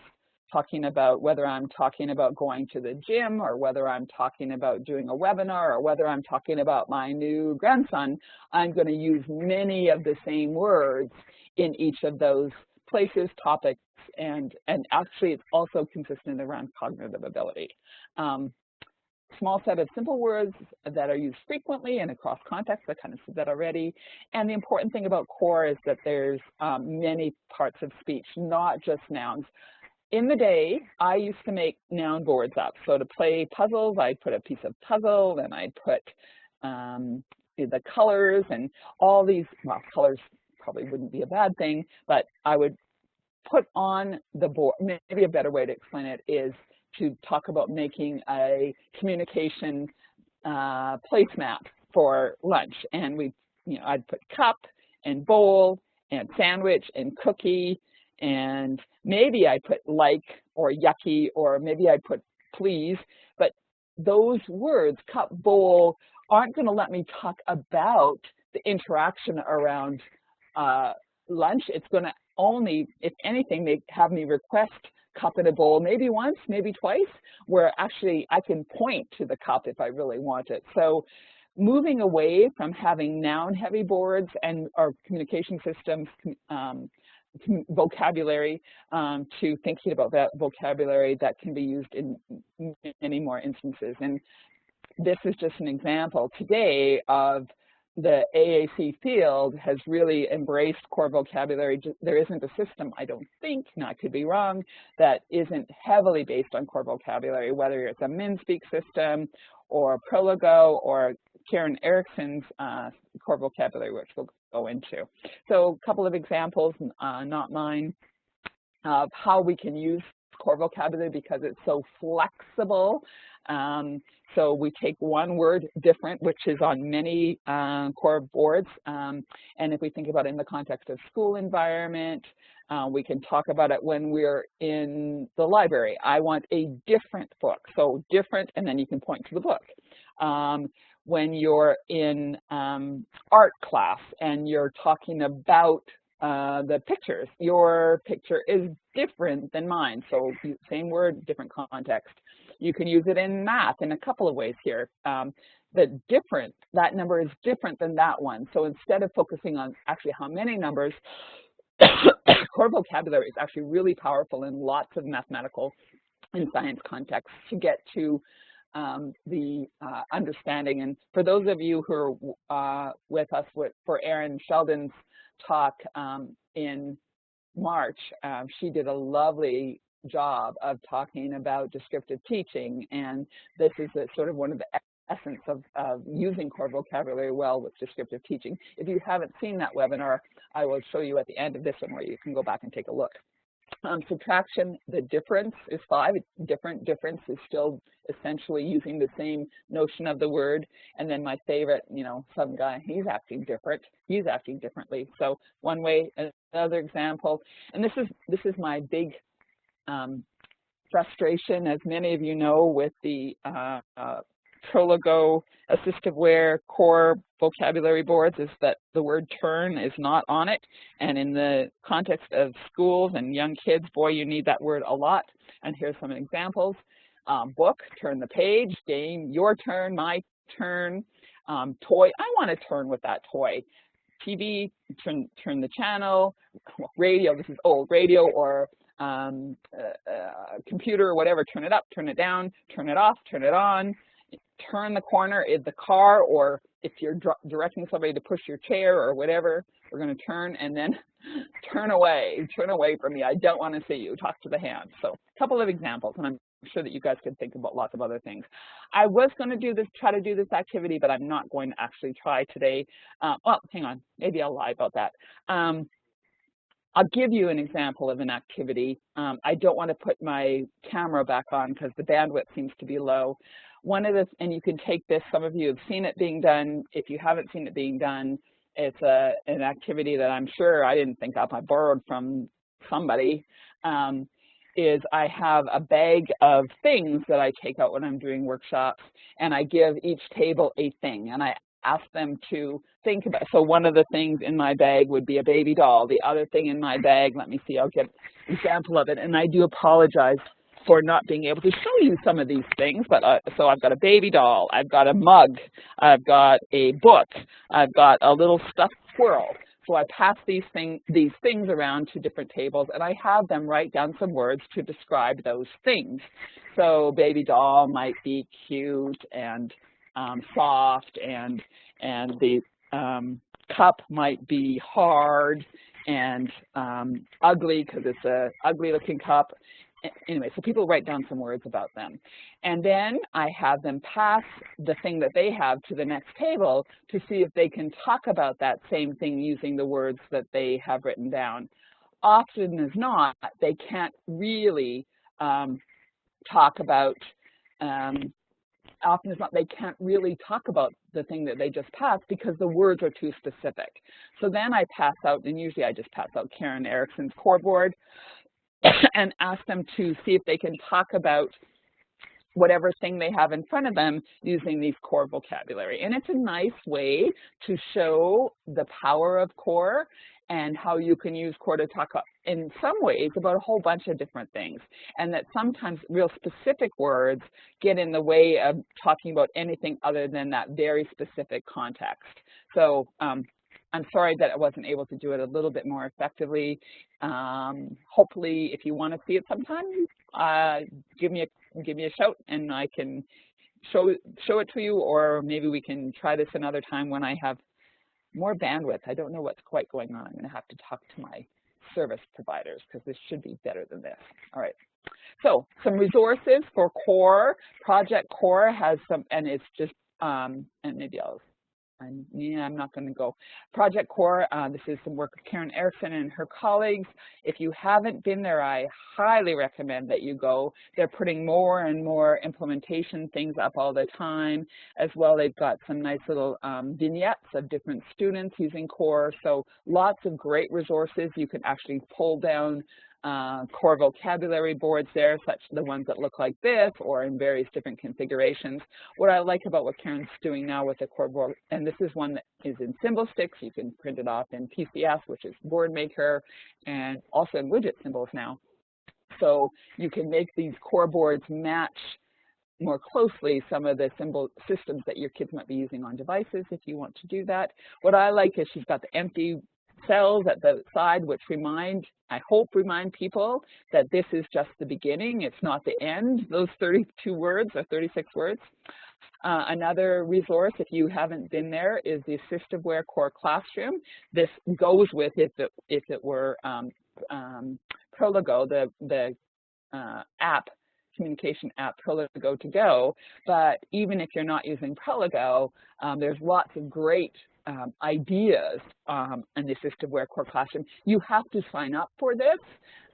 talking about whether I'm talking about going to the gym or whether I'm talking about doing a webinar or whether I'm talking about my new grandson, I'm going to use many of the same words in each of those places, topics, and, and actually it's also consistent around cognitive ability. Um, small set of simple words that are used frequently and across contexts. I kind of said that already. And the important thing about core is that there's um, many parts of speech, not just nouns. in the day, I used to make noun boards up. So to play puzzles, I'd put a piece of puzzle, and I'd put um, the colors and all these, well, colors probably wouldn't be a bad thing, but I would put on the board, maybe a better way to explain it is to talk about making a communication uh, placemat for lunch. And we, you know, I'd put cup and bowl and sandwich and cookie and maybe I put like or yucky or maybe I put please, but those words, cup, bowl, aren't going to let me talk about the interaction around uh, lunch. It's going to only, if anything, they have me request cup in a bowl, maybe once, maybe twice, where actually I can point to the cup if I really want it. So moving away from having noun-heavy boards and our communication systems um, vocabulary um, to thinking about that vocabulary that can be used in many more instances. And this is just an example today of the AAC field has really embraced core vocabulary. There isn't a system, I don't think, and I could be wrong, that isn't heavily based on core vocabulary, whether it's a MinSpeak system or Proloquo or Karen Erickson's uh, core vocabulary, which we'll go into. So a couple of examples, uh, not mine, of how we can use core vocabulary because it's so flexible. Um, so we take one word different, which is on many uh, core boards. Um, and if we think about it in the context of school environment, uh, we can talk about it when we're in the library. I want a different book. So different, and then you can point to the book. Um, when you're in um, art class and you're talking about uh, the pictures. Your picture is different than mine, so same word, different context. You can use it in math in a couple of ways here. Um, the different, that number is different than that one. So instead of focusing on actually how many numbers, core vocabulary is actually really powerful in lots of mathematical and science contexts to get to um, the uh, understanding. And for those of you who are uh, with us with, for Erin Sheldon's talk um, in March, um, she did a lovely job of talking about descriptive teaching. And this is a, sort of one of the essence of, of using core vocabulary well with descriptive teaching. If you haven't seen that webinar, I will show you at the end of this one where you can go back and take a look. Um, subtraction, the difference is five. Different difference is still essentially using the same notion of the word. And then my favorite, you know, some guy, he's acting different. He's acting differently. So one way, another example. And this is this is my big um, frustration, as many of you know, with the uh, uh, Proloquo AssistiveWare core vocabulary boards is that the word turn is not on it. And in the context of schools and young kids, boy, you need that word a lot. And here's some examples. Um, book, turn the page, game, your turn, my turn, um, toy, I want to turn with that toy. TV, turn, turn the channel, radio, this is old, radio or um, uh, uh, computer or whatever, turn it up, turn it down, turn it off, turn it on, turn the corner in the car or if you're directing somebody to push your chair or whatever, we're going to turn and then turn away, turn away from me. I don't want to see you. Talk to the hand. So a couple of examples, and I'm sure that you guys can think about lots of other things. I was going to do this, try to do this activity, but I'm not going to actually try today. Uh, well, hang on, maybe I'll lie about that. Um, I'll give you an example of an activity. Um, I don't want to put my camera back on because the bandwidth seems to be low one of the, and you can take this, some of you have seen it being done. If you haven't seen it being done, it's a, an activity that I'm sure I didn't think up, I borrowed from somebody, um, is I have a bag of things that I take out when I'm doing workshops, and I give each table a thing, and I ask them to think about, so one of the things in my bag would be a baby doll. The other thing in my bag, let me see, I'll get an example of it, and I do apologize for not being able to show you some of these things. But uh, so I've got a baby doll, I've got a mug, I've got a book, I've got a little stuffed squirrel. So I pass these, thing, these things around to different tables and I have them write down some words to describe those things. So baby doll might be cute and um, soft and, and the um, cup might be hard and um, ugly because it's a ugly looking cup anyway, so people write down some words about them. And then I have them pass the thing that they have to the next table to see if they can talk about that same thing using the words that they have written down. Often as not, they can't really um, talk about um, often as not, they can't really talk about the thing that they just passed because the words are too specific. So then I pass out, and usually I just pass out Karen Erickson's core board and ask them to see if they can talk about whatever thing they have in front of them using these core vocabulary. And it's a nice way to show the power of core and how you can use core to talk in some ways about a whole bunch of different things. And that sometimes real specific words get in the way of talking about anything other than that very specific context. So um, I'm sorry that I wasn't able to do it a little bit more effectively. Um, hopefully, if you want to see it sometime, uh, give me a give me a shout and I can show show it to you, or maybe we can try this another time when I have more bandwidth. I don't know what's quite going on. I'm going to have to talk to my service providers because this should be better than this. All right. So some resources for CORE. Project CORE has some, and it's just, um, and maybe I'll I'm, yeah, I'm not going to go. Project Core, uh, this is some work of Karen Erickson and her colleagues. If you haven't been there, I highly recommend that you go. They're putting more and more implementation things up all the time. As well, they've got some nice little um, vignettes of different students using Core. So lots of great resources. You can actually pull down uh, core vocabulary boards there, such the ones that look like this or in various different configurations. What I like about what Karen's doing now with the core board, and this is one that is in SymbolStix. You can print it off in PCS, which is Boardmaker, and also in Widgit symbols now. So you can make these core boards match more closely some of the symbol systems that your kids might be using on devices if you want to do that. What I like is she's got the empty cells at the side which remind, I hope remind people that this is just the beginning, it's not the end, those 32 words or 36 words. Uh, another resource, if you haven't been there, is the AssistiveWare Core Classroom. This goes with if it, if it were um, um, Proloquo, the, the uh, app communication app Proloquo2Go, but even if you're not using Proloquo, um, there's lots of great um, ideas um, the AssistiveWare Core Classroom. You have to sign up for this,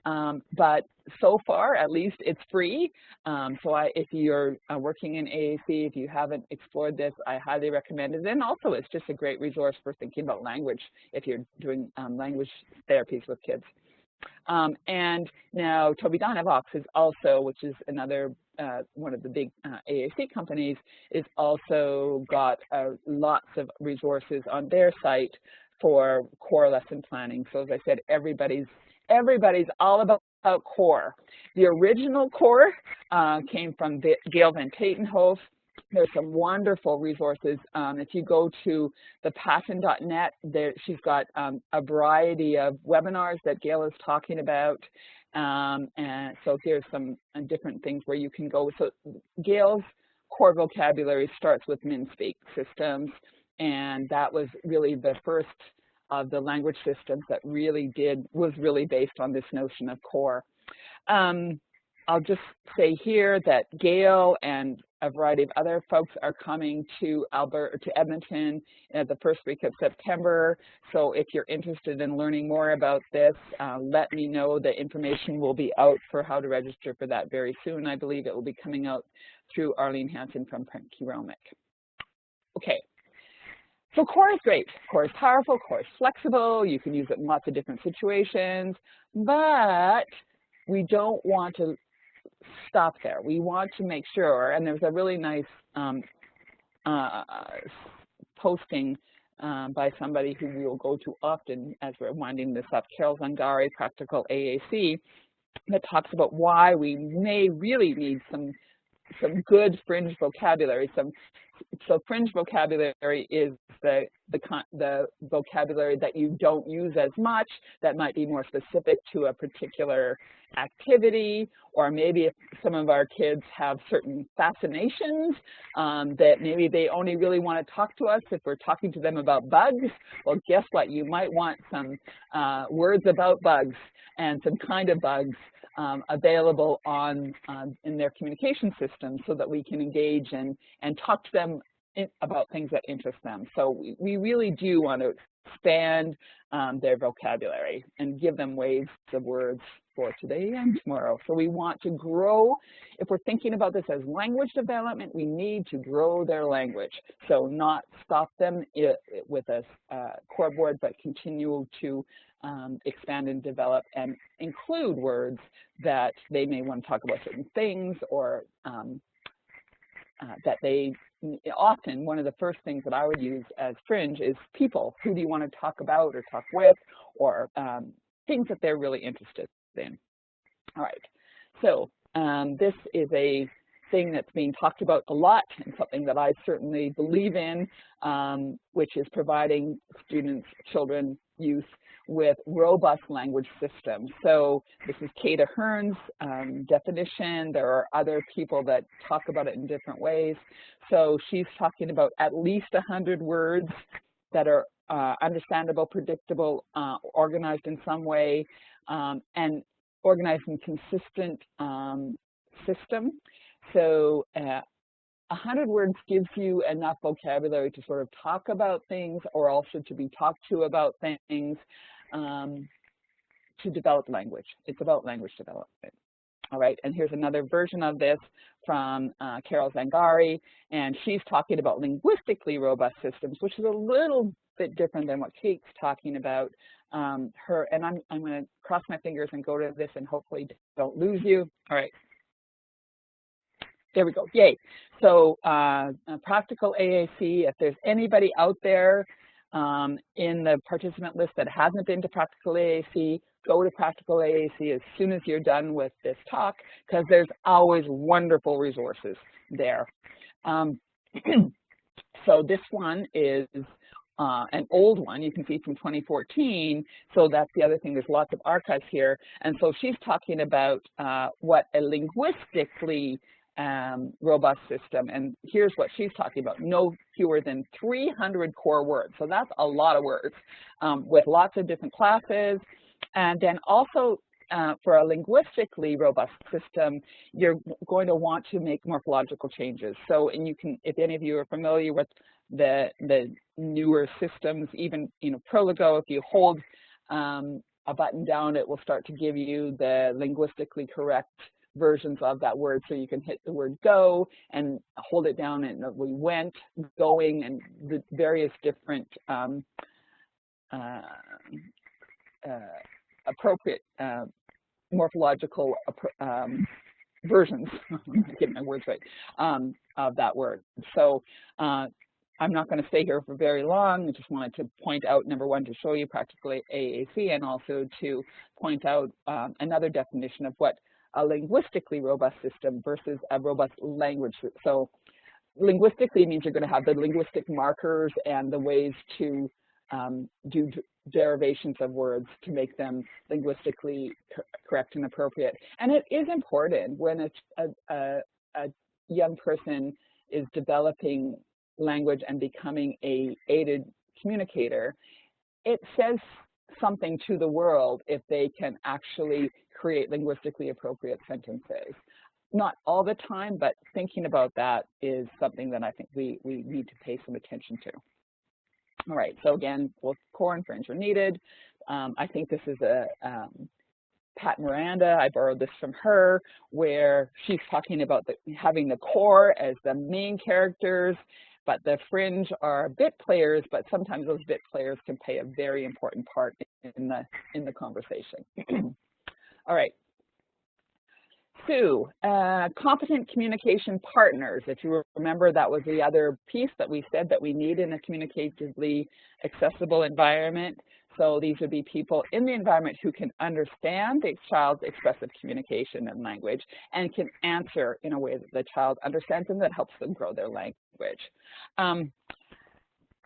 um, but so far, at least, it's free. Um, so I, if you're uh, working in AAC, if you haven't explored this, I highly recommend it. And also, it's just a great resource for thinking about language if you're doing um, language therapies with kids. Um, and now Tobii Dynavox is also, which is another uh, one of the big uh, AAC companies, is also got uh, lots of resources on their site for core lesson planning. So as I said, everybody's everybody's all about core. The original core uh, came from Gail Van Tatenhove, there's some wonderful resources. Um, if you go to thepassion.net, there she's got um, a variety of webinars that Gail is talking about. Um, and so here's some uh, different things where you can go. So Gail's core vocabulary starts with MinSpeak systems, and that was really the first of the language systems that really did, was really based on this notion of core. Um, I'll just say here that Gail and a variety of other folks are coming to Alberta, to Edmonton at the first week of September. So if you're interested in learning more about this, uh, let me know. The information will be out for how to register for that very soon. I believe it will be coming out through Arlene Hanson from Keromic. Okay. So core is great. Core is powerful, core is flexible. You can use it in lots of different situations, but we don't want to stop there. We want to make sure, and there's a really nice um, uh, posting um, by somebody who we will go to often as we're winding this up, Carol Zangari, Practical AAC, that talks about why we may really need some some good fringe vocabulary, some so fringe vocabulary is the, the, the vocabulary that you don't use as much, that might be more specific to a particular activity, or maybe if some of our kids have certain fascinations um, that maybe they only really want to talk to us if we're talking to them about bugs. Well, guess what? You might want some uh, words about bugs and some kind of bugs um, available on um, in their communication system so that we can engage and, and talk to them in, about things that interest them. So we, we really do want to expand um, their vocabulary and give them waves of words for today and tomorrow. So we want to grow, if we're thinking about this as language development, we need to grow their language. So not stop them with a uh, core board, but continue to um, expand and develop and include words that they may want to talk about certain things or um, uh, that they often one of the first things that I would use as fringe is people. Who do you want to talk about or talk with or um, things that they're really interested in. All right, so um, this is a thing that's being talked about a lot and something that I certainly believe in, um, which is providing students, children, youth with robust language systems. So this is Kate Ahern's um, definition. There are other people that talk about it in different ways. So she's talking about at least 100 words that are uh, understandable, predictable, uh, organized in some way, um, and organized in consistent um, system. So uh, 100 words gives you enough vocabulary to sort of talk about things or also to be talked to about things um, to develop language. It's about language development. All right, and here's another version of this from uh, Carol Zangari, and she's talking about linguistically robust systems, which is a little bit different than what Kate's talking about. Um, her and I'm I'm going to cross my fingers and go to this and hopefully don't lose you. All right. There we go. Yay. So uh, practical AAC, if there's anybody out there um, in the participant list that hasn't been to practical AAC, go to practical AAC as soon as you're done with this talk because there's always wonderful resources there. Um, so this one is uh, an old one, you can see from 2014, so that's the other thing, there's lots of archives here, and so she's talking about uh, what a linguistically um, robust system, and here's what she's talking about, no fewer than 300 core words, so that's a lot of words, um, with lots of different classes, and then also uh, for a linguistically robust system, you're going to want to make morphological changes. So, and you can, if any of you are familiar with the, the newer systems, even, you know, Proloquo, if you hold um, a button down, it will start to give you the linguistically correct versions of that word. So you can hit the word go and hold it down and we went, going, and the various different um, uh, uh, appropriate uh, morphological um, versions, getting my words right, um, of that word. So uh, I'm not going to stay here for very long. I just wanted to point out, number one, to show you practically AAC and also to point out um, another definition of what a linguistically robust system versus a robust language. So linguistically means you're going to have the linguistic markers and the ways to um, do derivations of words to make them linguistically co correct and appropriate. And it is important when a, a, a young person is developing language and becoming a aided communicator, it says something to the world if they can actually create linguistically appropriate sentences. Not all the time, but thinking about that is something that I think we, we need to pay some attention to. All right, so again, both core and fringe are needed. Um, I think this is a um, Pat Mirenda, I borrowed this from her, where she's talking about the, having the core as the main characters, but the fringe are bit players, but sometimes those bit players can play a very important part in the, in the conversation. All right, Sue, uh, competent communication partners. If you remember, that was the other piece that we said that we need in a communicatively accessible environment. So these would be people in the environment who can understand the child's expressive communication and language and can answer in a way that the child understands and that helps them grow their language. Um,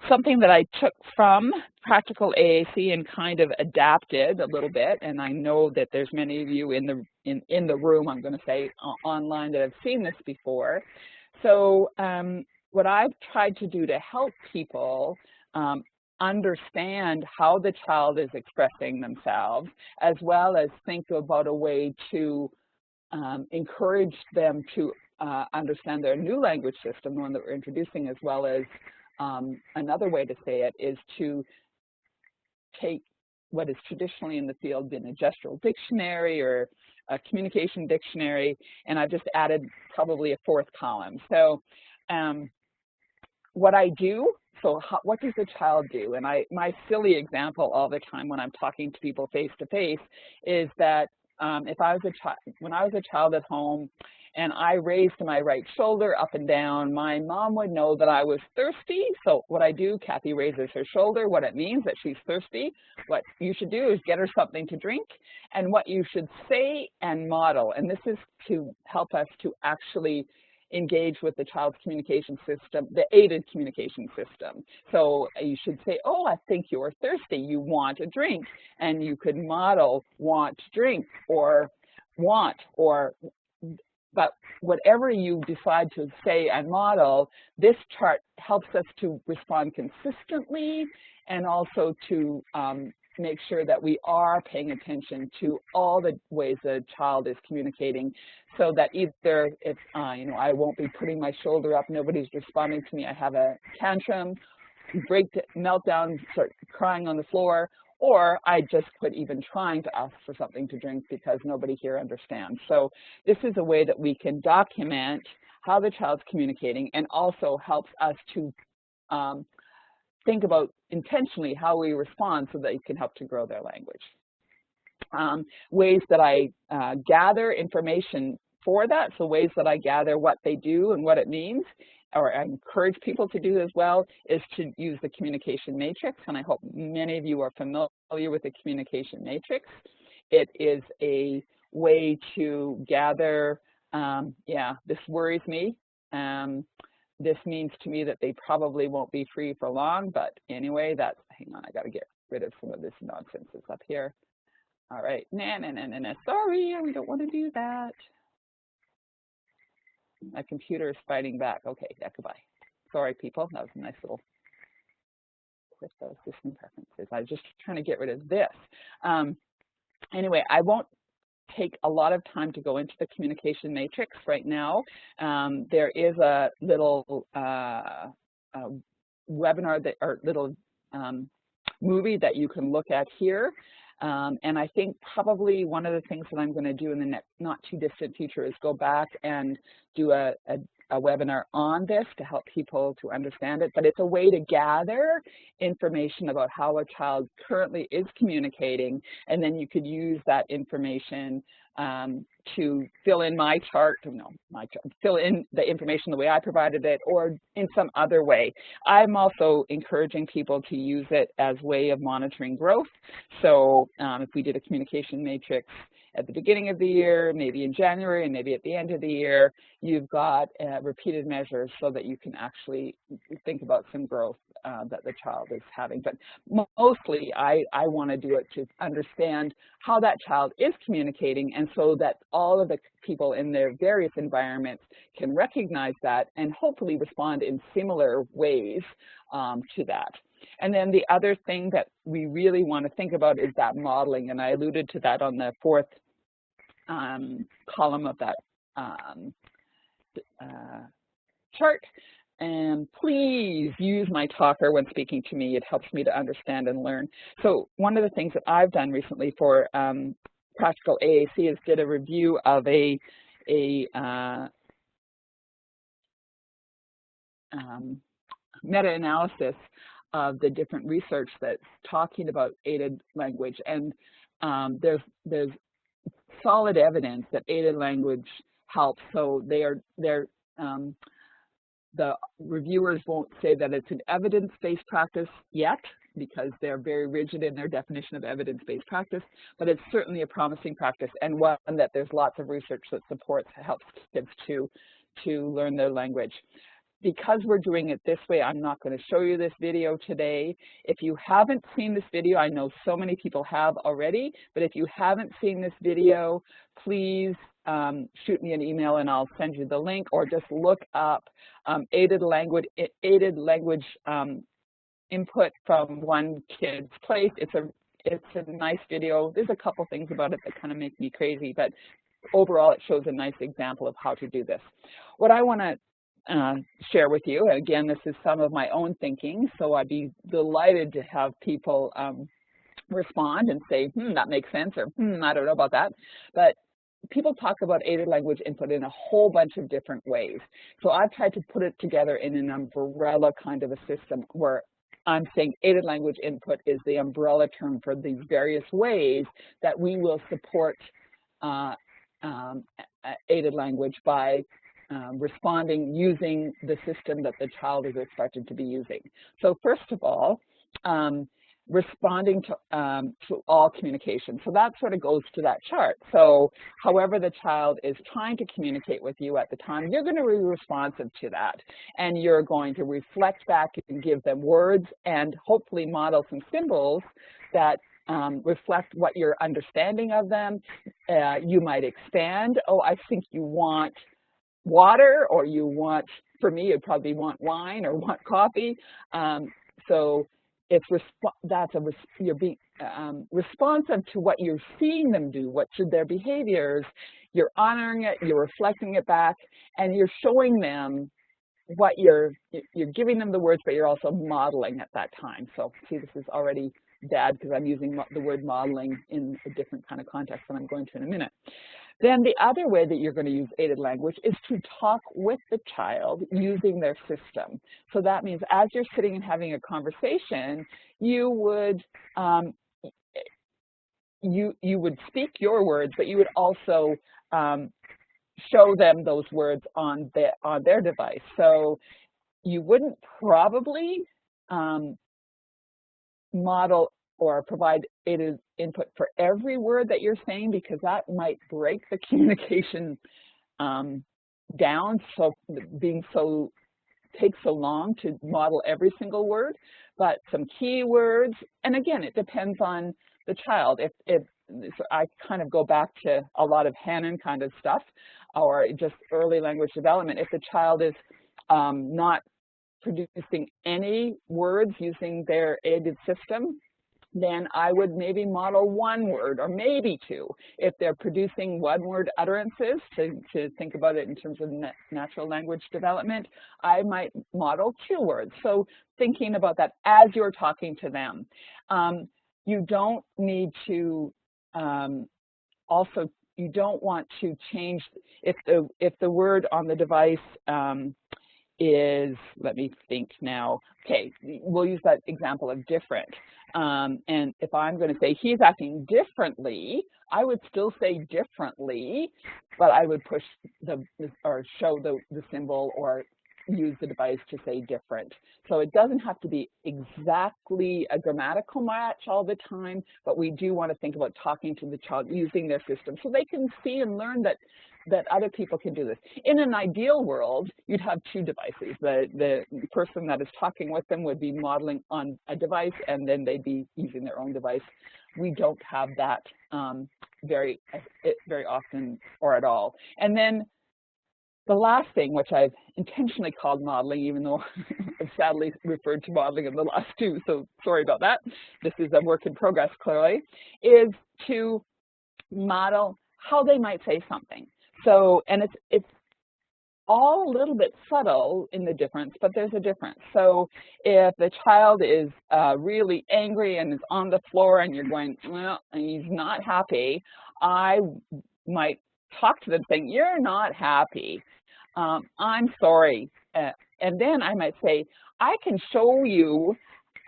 something that I took from practical AAC and kind of adapted a little bit, and I know that there's many of you in the in, in the room, I'm going to say online that have seen this before. So um, what I've tried to do to help people um, understand how the child is expressing themselves, as well as think about a way to um, encourage them to uh, understand their new language system, the one that we're introducing, as well as um, another way to say it is to take what is traditionally in the field been a gestural dictionary or a communication dictionary, and I've just added probably a fourth column. So um, what I do, so how, what does the child do? And I, my silly example all the time when I'm talking to people face to face is that um, if I was a child, when I was a child at home and I raised my right shoulder up and down, my mom would know that I was thirsty. So what I do, Kathy raises her shoulder, what it means that she's thirsty. What you should do is get her something to drink and what you should say and model. And this is to help us to actually engage with the child's communication system, the aided communication system. So you should say, oh, I think you're thirsty, you want a drink. And you could model want drink or want or but whatever you decide to say and model, this chart helps us to respond consistently and also to um, make sure that we are paying attention to all the ways the child is communicating so that either if, uh, you know, I won't be putting my shoulder up, nobody's responding to me, I have a tantrum, break, meltdown, start crying on the floor, or I just quit even trying to ask for something to drink because nobody here understands. So this is a way that we can document how the child's communicating and also helps us to um, think about intentionally how we respond so that it can help to grow their language. Um, ways that I uh, gather information for that, so ways that I gather what they do and what it means, or I encourage people to do as well, is to use the communication matrix, and I hope many of you are familiar with the communication matrix. It is a way to gather, um, yeah, this worries me. Um, this means to me that they probably won't be free for long, but anyway, that's, hang on, I gotta get rid of some of this nonsense that's up here. All right, nah, nah, nah, nah, nah, sorry, we don't wanna do that. My computer is fighting back. Okay, yeah, goodbye. Sorry, people, that was a nice little those system preferences. I was just trying to get rid of this. Um, anyway, I won't take a lot of time to go into the communication matrix right now. Um, there is a little uh, a webinar that or little um, movie that you can look at here. Um, and I think probably one of the things that I'm going to do in the next, not too distant future is go back and do a, a a webinar on this to help people to understand it, but it's a way to gather information about how a child currently is communicating, and then you could use that information um, to fill in my chart, no, my chart, fill in the information the way I provided it or in some other way. I'm also encouraging people to use it as way of monitoring growth. So um, if we did a communication matrix at the beginning of the year, maybe in January, and maybe at the end of the year, you've got uh, repeated measures so that you can actually think about some growth uh, that the child is having. But mostly, I, I want to do it to understand how that child is communicating, and so that all of the people in their various environments can recognize that and hopefully respond in similar ways um, to that. And then the other thing that we really want to think about is that modeling, and I alluded to that on the fourth um, column of that um, uh, chart. And please use my talker when speaking to me. It helps me to understand and learn. So one of the things that I've done recently for um, Practical AAC is did a review of a, a uh, um, meta-analysis of the different research that's talking about aided language. And um, there's, there's solid evidence that aided language helps. So they are they're um, the reviewers won't say that it's an evidence-based practice yet, because they're very rigid in their definition of evidence-based practice, but it's certainly a promising practice and one that there's lots of research that supports, helps kids to, to learn their language because we're doing it this way, I'm not going to show you this video today. If you haven't seen this video, I know so many people have already, but if you haven't seen this video, please um, shoot me an email and I'll send you the link or just look up um, aided language, aided language um, input from one kid's place. It's a, it's a nice video. There's a couple things about it that kind of make me crazy, but overall it shows a nice example of how to do this. What I want to uh, share with you. Again, this is some of my own thinking, so I'd be delighted to have people um, respond and say, hmm, that makes sense, or hmm, I don't know about that. But people talk about aided language input in a whole bunch of different ways. So I've tried to put it together in an umbrella kind of a system where I'm saying aided language input is the umbrella term for these various ways that we will support uh, um, aided language by um, responding using the system that the child is expected to be using. So first of all, um, responding to, um, to all communication. So that sort of goes to that chart. So however the child is trying to communicate with you at the time, you're going to be responsive to that. And you're going to reflect back and give them words and hopefully model some symbols that um, reflect what your understanding of them. Uh, you might expand, oh, I think you want water or you want, for me, you'd probably want wine or want coffee. Um, so it's that's a you're being um, responsive to what you're seeing them do, what should their behaviors. You're honoring it, you're reflecting it back, and you're showing them what you're you're giving them the words, but you're also modeling at that time. So see, this is already bad because I'm using the word modeling in a different kind of context that I'm going to in a minute. Then the other way that you're going to use aided language is to talk with the child using their system. So that means as you're sitting and having a conversation, you would um, you you would speak your words, but you would also um, show them those words on their on their device. So you wouldn't probably um, model or provide aided input for every word that you're saying because that might break the communication um, down so being so takes so long to model every single word but some key words and again it depends on the child. If, if so I kind of go back to a lot of Hanen kind of stuff or just early language development. If the child is um, not producing any words using their aided system then I would maybe model one word or maybe two. If they're producing one-word utterances, to, to think about it in terms of natural language development, I might model two words. So thinking about that as you're talking to them. Um, you don't need to um, also, you don't want to change, if the, if the word on the device um, is, let me think now, okay, we'll use that example of different. Um, and if I'm going to say he's acting differently, I would still say differently, but I would push the, or show the, the symbol or use the device to say different. So it doesn't have to be exactly a grammatical match all the time, but we do want to think about talking to the child using their system so they can see and learn that that other people can do this. In an ideal world, you'd have two devices. The, the person that is talking with them would be modeling on a device and then they'd be using their own device. We don't have that um, very, very often or at all. And then the last thing, which I've intentionally called modeling, even though I've sadly referred to modeling in the last two, so sorry about that. This is a work in progress, clearly, is to model how they might say something. So, and it's, it's all a little bit subtle in the difference, but there's a difference. So if the child is uh, really angry and is on the floor and you're going, well, he's not happy, I might talk to them saying, you're not happy. Um, I'm sorry. Uh, and then I might say, I can show you,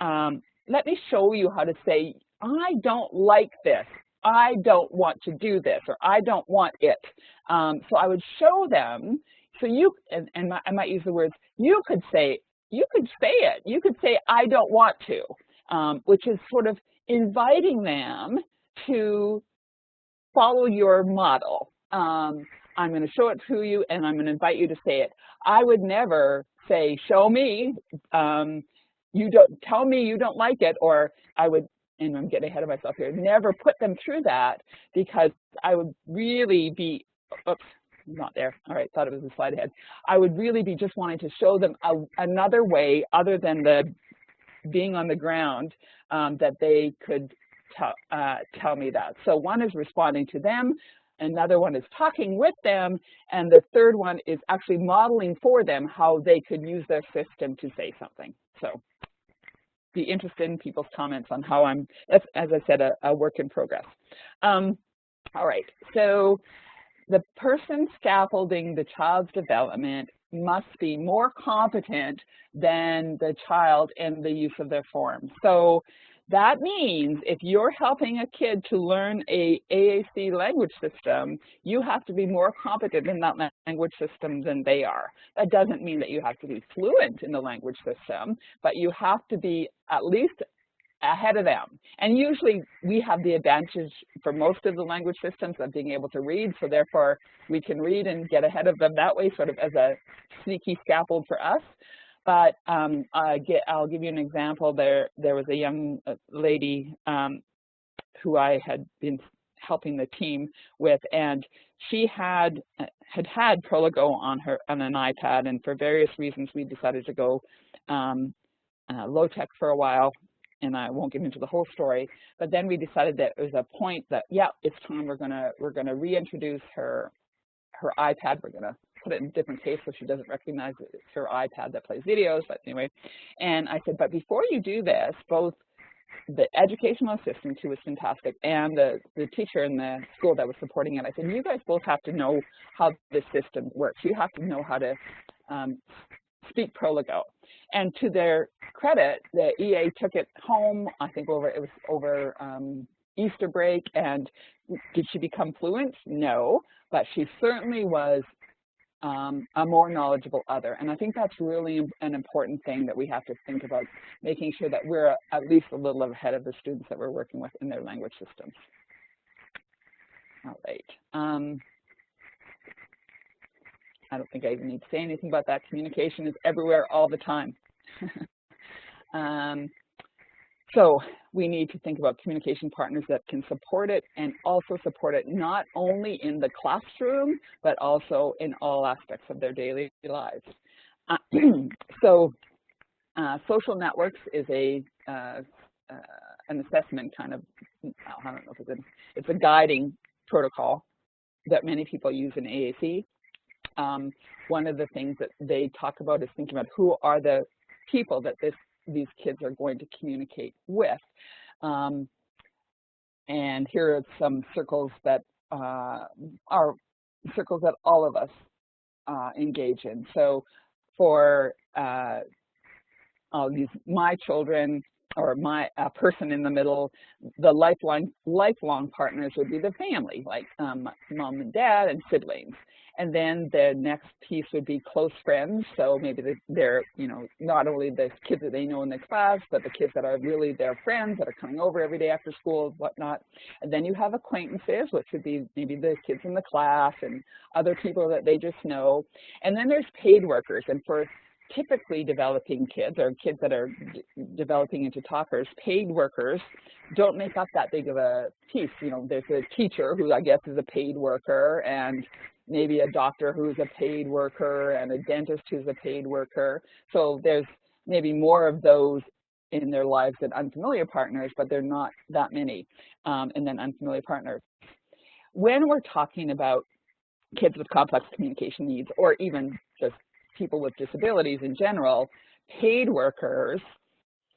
um, let me show you how to say, I don't like this. I don't want to do this or I don't want it. Um, so I would show them, so you, and, and I might use the words, you could say, you could say it. You could say, I don't want to. um, which is sort of inviting them to follow your model. Um, I'm going to show it to you and I'm going to invite you to say it. I would never say, show me, um, you don't tell me you don't like it, or I would, and I'm getting ahead of myself here, never put them through that because I would really be, oops, not there. All right, thought it was a slide ahead. I would really be just wanting to show them a, another way other than the being on the ground um, that they could uh, tell me that. So one is responding to them, another one is talking with them, and the third one is actually modeling for them how they could use their system to say something. So be interested in people's comments on how I'm, as, as I said, a, a work in progress. Um, all right, so the person scaffolding the child's development must be more competent than the child in the use of their form. So that means if you're helping a kid to learn a AAC language system, you have to be more competent in that language system than they are. That doesn't mean that you have to be fluent in the language system, but you have to be at least ahead of them. And usually we have the advantage for most of the language systems of being able to read, so therefore we can read and get ahead of them that way, sort of as a sneaky scaffold for us. But um, I get, I'll give you an example. There, there was a young uh, lady um, who I had been helping the team with, and she had had had Proloquo on her on an iPad, and for various reasons we decided to go um, uh, low tech for a while and I won't get into the whole story, but then we decided that it was a point that, yeah, it's time we're gonna we're gonna reintroduce her her iPad. We're gonna put it in a different case so she doesn't recognize it's her iPad that plays videos, but anyway. And I said, but before you do this, both the educational assistant who was fantastic and the, the teacher in the school that was supporting it, I said, you guys both have to know how the system works. You have to know how to um, speak Proloquo. And to their credit, the EA took it home, I think over, it was over um, Easter break, and did she become fluent? No, but she certainly was um, a more knowledgeable other. And I think that's really an important thing that we have to think about, making sure that we're at least a little ahead of the students that we're working with in their language systems. All right. Um, I don't think I even need to say anything about that. Communication is everywhere all the time. um, so we need to think about communication partners that can support it and also support it not only in the classroom, but also in all aspects of their daily lives. Uh, so uh, social networks is a uh, uh an assessment kind of, I don't know if it's a, it's a guiding protocol that many people use in AAC um, one of the things that they talk about is thinking about who are the people that this, these kids are going to communicate with. Um, and here are some circles that uh, are circles that all of us uh, engage in. So for uh, all these my children or my person in the middle, the lifelong lifelong partners would be the family, like um, mom and dad and siblings. And then the next piece would be close friends. So maybe they're, you know, not only the kids that they know in the class, but the kids that are really their friends that are coming over every day after school, and whatnot. And then you have acquaintances, which would be maybe the kids in the class and other people that they just know. And then there's paid workers. And for typically developing kids or kids that are developing into talkers, paid workers don't make up that big of a piece. You know, there's a teacher who I guess is a paid worker and maybe a doctor who's a paid worker and a dentist who's a paid worker. So there's maybe more of those in their lives than unfamiliar partners, but they're not that many. Um, and then unfamiliar partners. When we're talking about kids with complex communication needs, or even just people with disabilities in general, paid workers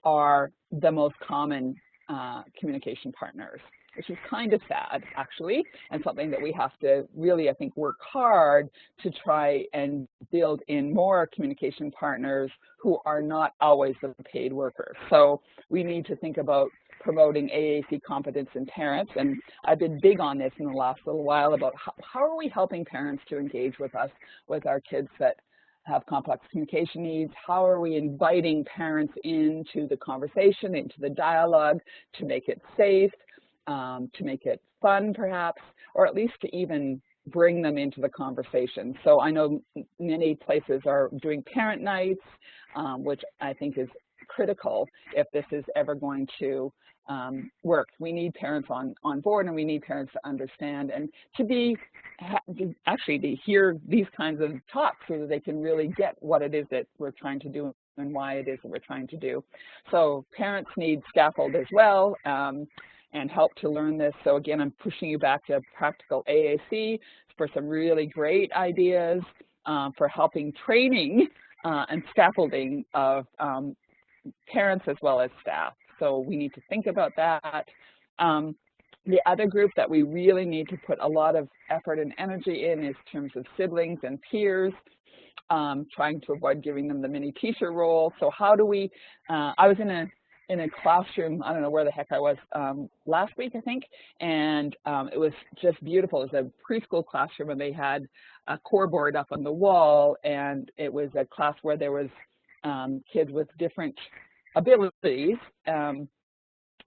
are the most common uh, communication partners which is kind of sad, actually, and something that we have to really, I think, work hard to try and build in more communication partners who are not always the paid workers. So we need to think about promoting AAC competence in parents, and I've been big on this in the last little while about how, how are we helping parents to engage with us, with our kids that have complex communication needs? How are we inviting parents into the conversation, into the dialogue to make it safe, um, to make it fun perhaps, or at least to even bring them into the conversation. So I know many places are doing parent nights, um, which I think is critical if this is ever going to um, work. We need parents on, on board and we need parents to understand and to be, actually to hear these kinds of talks so that they can really get what it is that we're trying to do and why it is that we're trying to do. So parents need scaffold as well um, and help to learn this. So again, I'm pushing you back to practical AAC for some really great ideas uh, for helping training uh, and scaffolding of um, parents as well as staff. So we need to think about that. Um, the other group that we really need to put a lot of effort and energy in is terms of siblings and peers, um, trying to avoid giving them the mini teacher role. So how do we, uh, I was in a in a classroom, I don't know where the heck I was, um, last week, I think, and um, it was just beautiful. It was a preschool classroom, and they had a core board up on the wall, and it was a class where there was um, kids with different abilities. Um,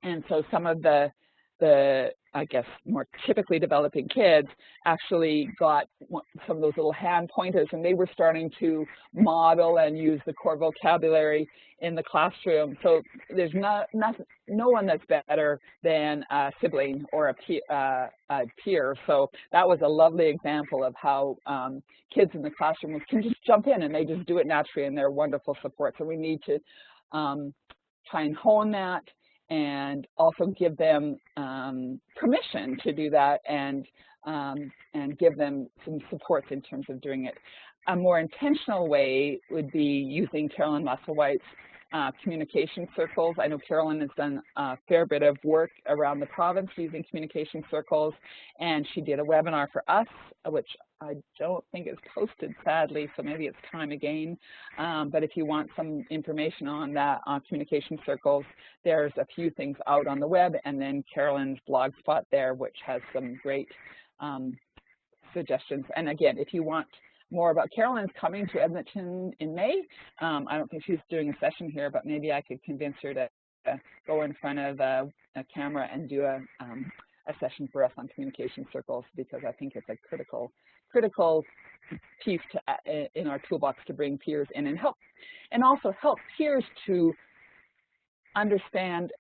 and so some of the, the, I guess, more typically developing kids actually got some of those little hand pointers and they were starting to model and use the core vocabulary in the classroom. So there's not, not no one that's better than a sibling or a, peer, uh, a peer. So that was a lovely example of how um, kids in the classroom can just jump in and they just do it naturally and they're wonderful support. So we need to um, try and hone that and also give them um, permission to do that and, um, and give them some supports in terms of doing it. A more intentional way would be using Carolyn Musselwhite's uh, communication circles. I know Carolyn has done a fair bit of work around the province using communication circles, and she did a webinar for us, which I don't think is posted, sadly, so maybe it's time again. Um, but if you want some information on that, on communication circles, there's a few things out on the web, and then Carolyn's blog spot there, which has some great um, suggestions. And again, if you want more about Carolyn's coming to Edmonton in May. Um, I don't think she's doing a session here, but maybe I could convince her to uh, go in front of a, a camera and do a, um, a session for us on communication circles because I think it's a critical critical piece to, uh, in our toolbox to bring peers in and help, and also help peers to understand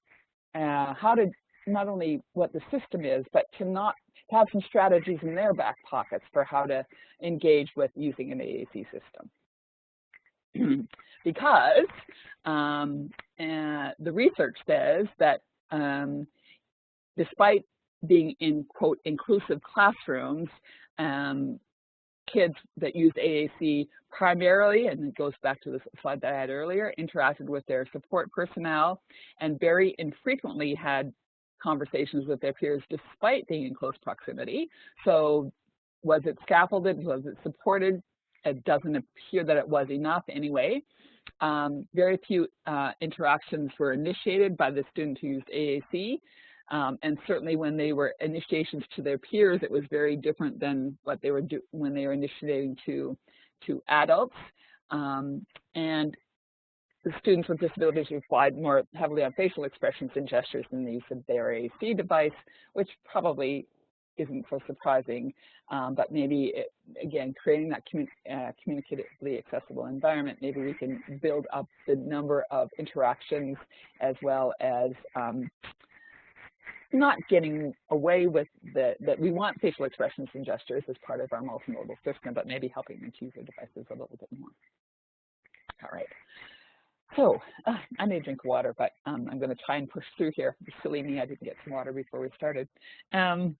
uh, how to not only what the system is, but to not have some strategies in their back pockets for how to engage with using an AAC system. because um, uh, the research says that um, despite being in, quote, inclusive classrooms, um, kids that used AAC primarily, and it goes back to the slide that I had earlier, interacted with their support personnel and very infrequently had conversations with their peers despite being in close proximity. So was it scaffolded? Was it supported? It doesn't appear that it was enough anyway. Um, very few uh, interactions were initiated by the student who used AAC. Um, and certainly when they were initiations to their peers, it was very different than what they were do when they were initiating to, to adults. Um, and the students with disabilities relied more heavily on facial expressions and gestures than the use of their AAC device, which probably isn't so surprising, um, but maybe, it, again, creating that commun uh, communicatively accessible environment, maybe we can build up the number of interactions as well as um, not getting away with the, that we want facial expressions and gestures as part of our multimodal system, but maybe helping them to use their devices a little bit more. All right. So uh, I may drink water, but um, I'm going to try and push through here. Silly me, I didn't get some water before we started. Um,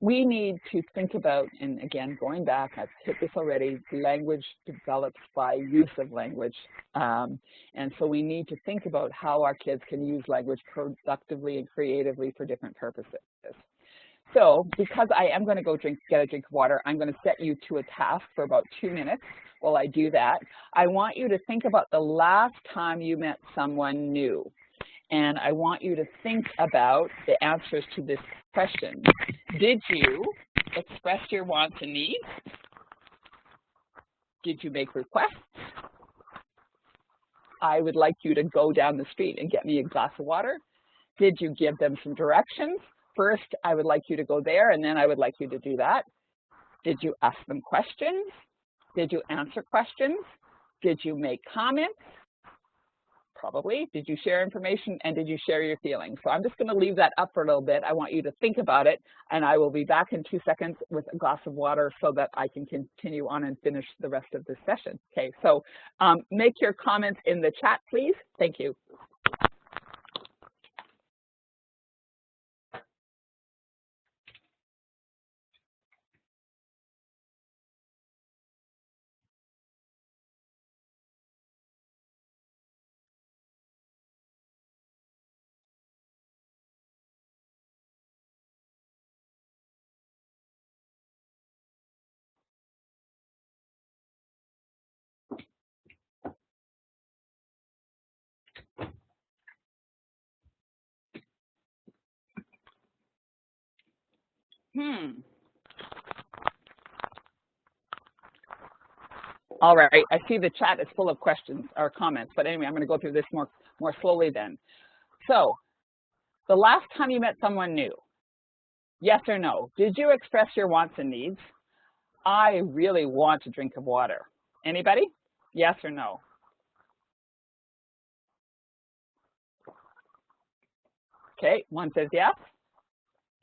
we need to think about, and again, going back, I've hit this already, language develops by use of language. Um, and so we need to think about how our kids can use language productively and creatively for different purposes. So because I am going to go drink, get a drink of water, I'm going to set you to a task for about two minutes while I do that. I want you to think about the last time you met someone new. And I want you to think about the answers to this question. Did you express your wants and needs? Did you make requests? I would like you to go down the street and get me a glass of water. Did you give them some directions? First, I would like you to go there, and then I would like you to do that. Did you ask them questions? Did you answer questions? Did you make comments? Probably. Did you share information and did you share your feelings? So I'm just going to leave that up for a little bit. I want you to think about it and I will be back in two seconds with a glass of water so that I can continue on and finish the rest of this session. Okay, so um, make your comments in the chat, please. Thank you. Hmm. All right, I see the chat is full of questions or comments, but anyway, I'm going to go through this more, more slowly then. So, the last time you met someone new, yes or no, did you express your wants and needs? I really want a drink of water. Anybody? Yes or no? Okay, one says yes.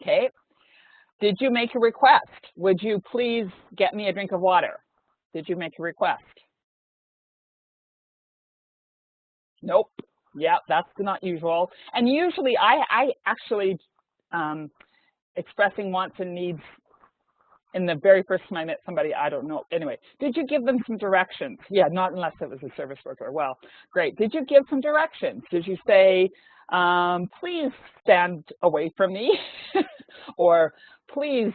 Okay, did you make a request? Would you please get me a drink of water? Did you make a request? Nope. Yeah, that's not usual. And usually I, I actually um, expressing wants and needs in the very first time I met somebody, I don't know. Anyway, did you give them some directions? Yeah, not unless it was a service worker. Well, great. Did you give some directions? Did you say, um, please stand away from me? or please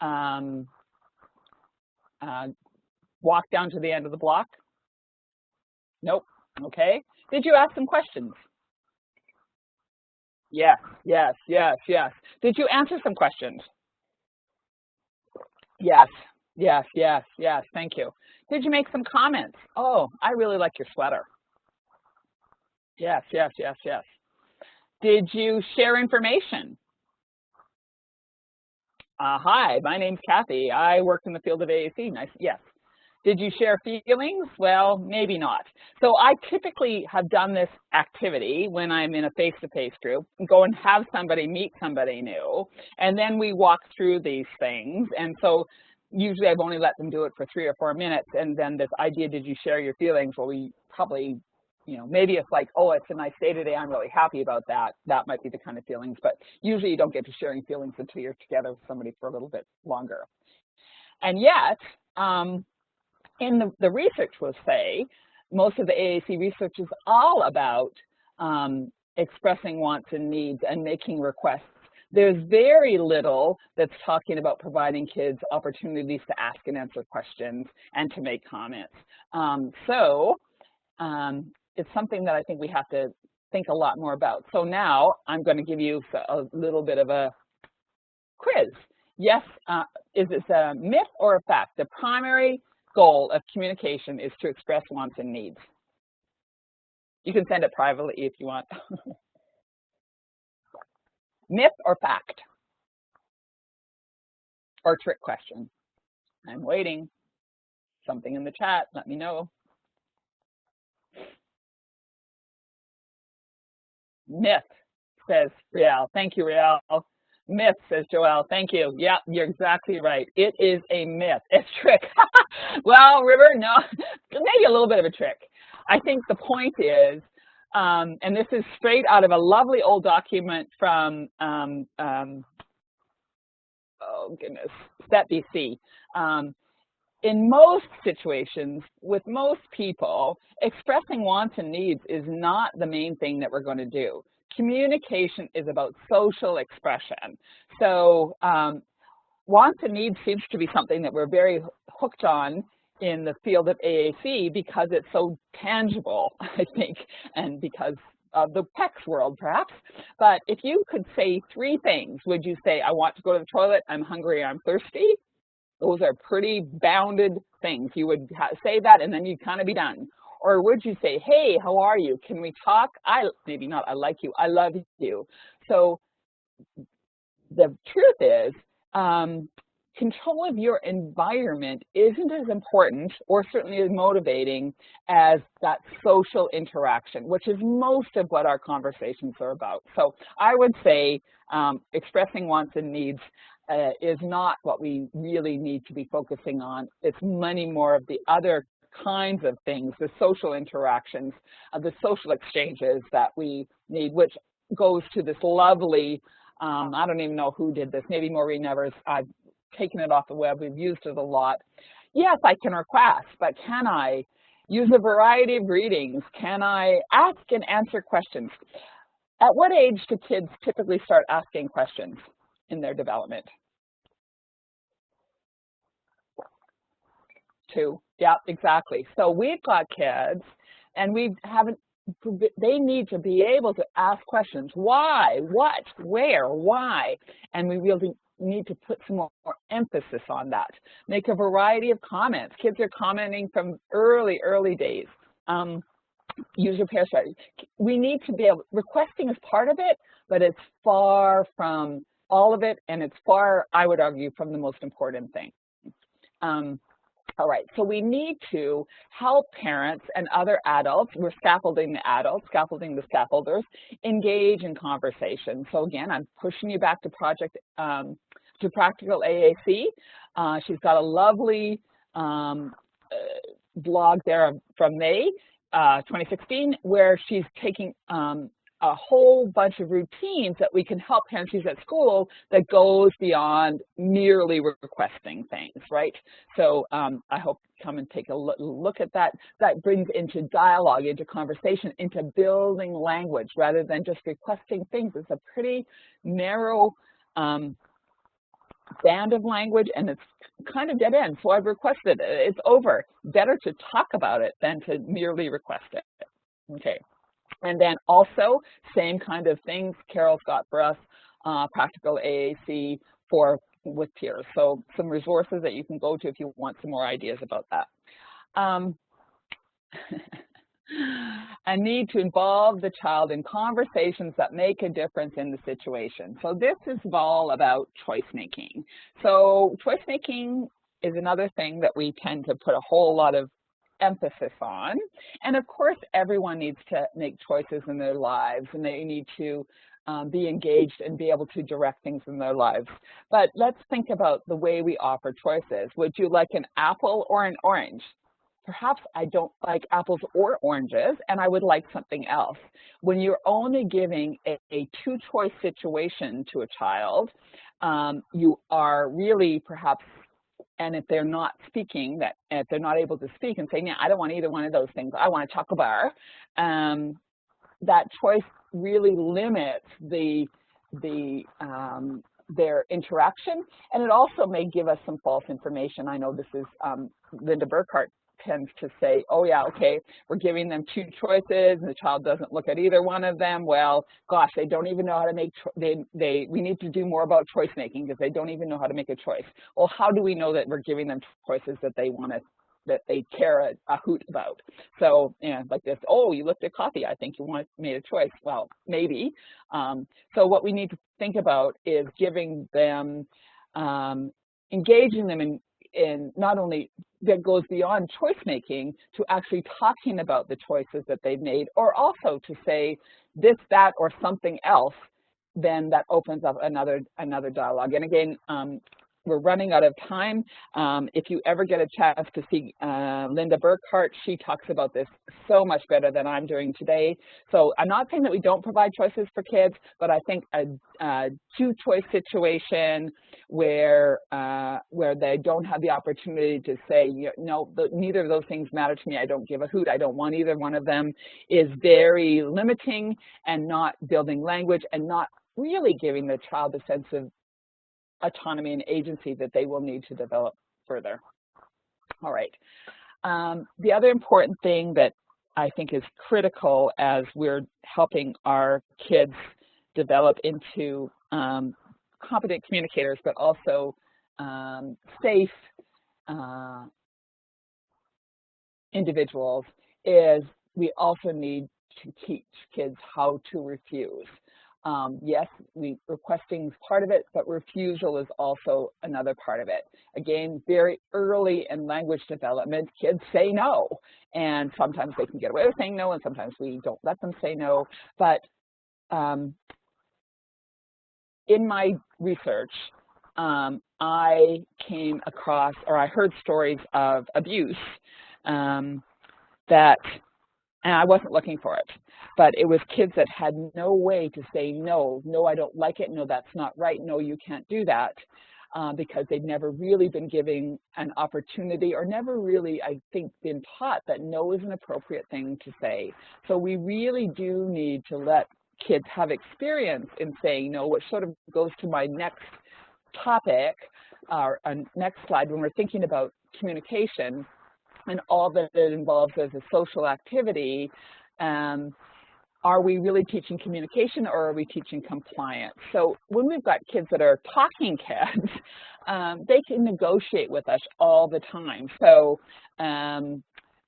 um, uh, walk down to the end of the block? Nope. Okay. Did you ask some questions? Yes, yes, yes, yes. Did you answer some questions? Yes, yes, yes, yes. Thank you. Did you make some comments? Oh, I really like your sweater. Yes, yes, yes, yes. Did you share information? Uh, hi, my name's Kathy. I work in the field of AAC. Nice, yes. Did you share feelings? Well, maybe not. So I typically have done this activity when I'm in a face-to-face -face group, go and have somebody meet somebody new, and then we walk through these things. And so usually I've only let them do it for three or four minutes, and then this idea, did you share your feelings? Well, we probably you know, maybe it's like, oh, it's a nice day today, I'm really happy about that. That might be the kind of feelings, but usually you don't get to sharing feelings until you're together with somebody for a little bit longer. And yet, um, in the, the research will say, most of the AAC research is all about um, expressing wants and needs and making requests. There's very little that's talking about providing kids opportunities to ask and answer questions and to make comments. Um, so um, it's something that I think we have to think a lot more about. So now I'm going to give you a little bit of a quiz. Yes, uh, is this a myth or a fact? The primary goal of communication is to express wants and needs. You can send it privately if you want. myth or fact? Or trick question? I'm waiting. Something in the chat, let me know. Myth, says Riel. Thank you, Riel. Myth, says Joelle. Thank you. Yeah, you're exactly right. It is a myth. It's trick. well, River, no, maybe a little bit of a trick. I think the point is, um, and this is straight out of a lovely old document from, um, um, oh goodness, SET BC. In most situations, with most people, expressing wants and needs is not the main thing that we're going to do. Communication is about social expression. So um, wants and needs seems to be something that we're very hooked on in the field of AAC because it's so tangible, I think, and because of the PECS world, perhaps. But if you could say three things, would you say, I want to go to the toilet, I'm hungry, I'm thirsty? Those are pretty bounded things. You would say that and then you'd kind of be done. Or would you say, hey, how are you? Can we talk? I Maybe not, I like you, I love you. So the truth is, um, control of your environment isn't as important or certainly as motivating as that social interaction, which is most of what our conversations are about. So I would say um, expressing wants and needs uh, is not what we really need to be focusing on. It's many more of the other kinds of things, the social interactions, uh, the social exchanges that we need, which goes to this lovely, um, I don't even know who did this, maybe Maureen Evers, I've taken it off the web, we've used it a lot. Yes, I can request, but can I use a variety of readings? Can I ask and answer questions? At what age do kids typically start asking questions in their development? Two, yeah, exactly. So we've got kids and we haven't, they need to be able to ask questions. Why, what, where, why? And we really need to put some more, more emphasis on that. Make a variety of comments. Kids are commenting from early, early days. Um, use repair strategy. We need to be able, requesting is part of it, but it's far from all of it, and it's far, I would argue, from the most important thing. Um, all right, so we need to help parents and other adults, we're scaffolding the adults, scaffolding the scaffolders, engage in conversation. So again, I'm pushing you back to project, um, to Practical AAC. Uh, she's got a lovely um, uh, blog there from May uh, 2016 where she's taking um, a whole bunch of routines that we can help parents use at school that goes beyond merely requesting things, right? So um, I hope you come and take a look at that. That brings into dialogue, into conversation, into building language rather than just requesting things. It's a pretty narrow um, band of language and it's kind of dead end. So I've requested it. It's over. Better to talk about it than to merely request it. Okay. And then also, same kind of things Carol's got for us, uh, practical AAC for with peers. So some resources that you can go to if you want some more ideas about that. Um, a need to involve the child in conversations that make a difference in the situation. So this is all about choice making. So choice making is another thing that we tend to put a whole lot of emphasis on. And of course, everyone needs to make choices in their lives and they need to um, be engaged and be able to direct things in their lives. But let's think about the way we offer choices. Would you like an apple or an orange? Perhaps I don't like apples or oranges and I would like something else. When you're only giving a, a two-choice situation to a child, um, you are really perhaps and if they're not speaking, that if they're not able to speak and say, yeah, I don't want either one of those things, I want a chocolate bar, um, that choice really limits the, the, um, their interaction, and it also may give us some false information. I know this is um, Linda Burkhart tends to say, oh yeah, okay, we're giving them two choices and the child doesn't look at either one of them. Well, gosh, they don't even know how to make, they, they, we need to do more about choice making because they don't even know how to make a choice. Well, how do we know that we're giving them choices that they want to that they care a, a, hoot about. So, know, like this, oh, you looked at coffee, I think you want made a choice. Well, maybe. Um, so what we need to think about is giving them, um, engaging them in, in not only that goes beyond choice making to actually talking about the choices that they've made or also to say this, that, or something else, then that opens up another another dialogue. And again, um, we're running out of time. Um, if you ever get a chance to see uh, Linda Burkhart, she talks about this so much better than I'm doing today. So I'm not saying that we don't provide choices for kids, but I think a, a two-choice situation where uh, where they don't have the opportunity to say, no, the, neither of those things matter to me. I don't give a hoot. I don't want either one of them is very limiting and not building language and not really giving the child a sense of autonomy and agency that they will need to develop further. All right. Um, the other important thing that I think is critical as we're helping our kids develop into um, competent communicators, but also um, safe uh, individuals is we also need to teach kids how to refuse. Um, yes, we, requesting is part of it, but refusal is also another part of it. Again, very early in language development, kids say no. And sometimes they can get away with saying no, and sometimes we don't let them say no. But um, in my research, um, I came across, or I heard stories of abuse um, that, and I wasn't looking for it, but it was kids that had no way to say no, no, I don't like it, no, that's not right, no, you can't do that, uh, because they'd never really been given an opportunity or never really, I think, been taught that no is an appropriate thing to say. So we really do need to let kids have experience in saying no, which sort of goes to my next topic, our uh, next slide, when we're thinking about communication and all that it involves as a social activity, um, are we really teaching communication or are we teaching compliance? So when we've got kids that are talking kids, um, they can negotiate with us all the time. So um,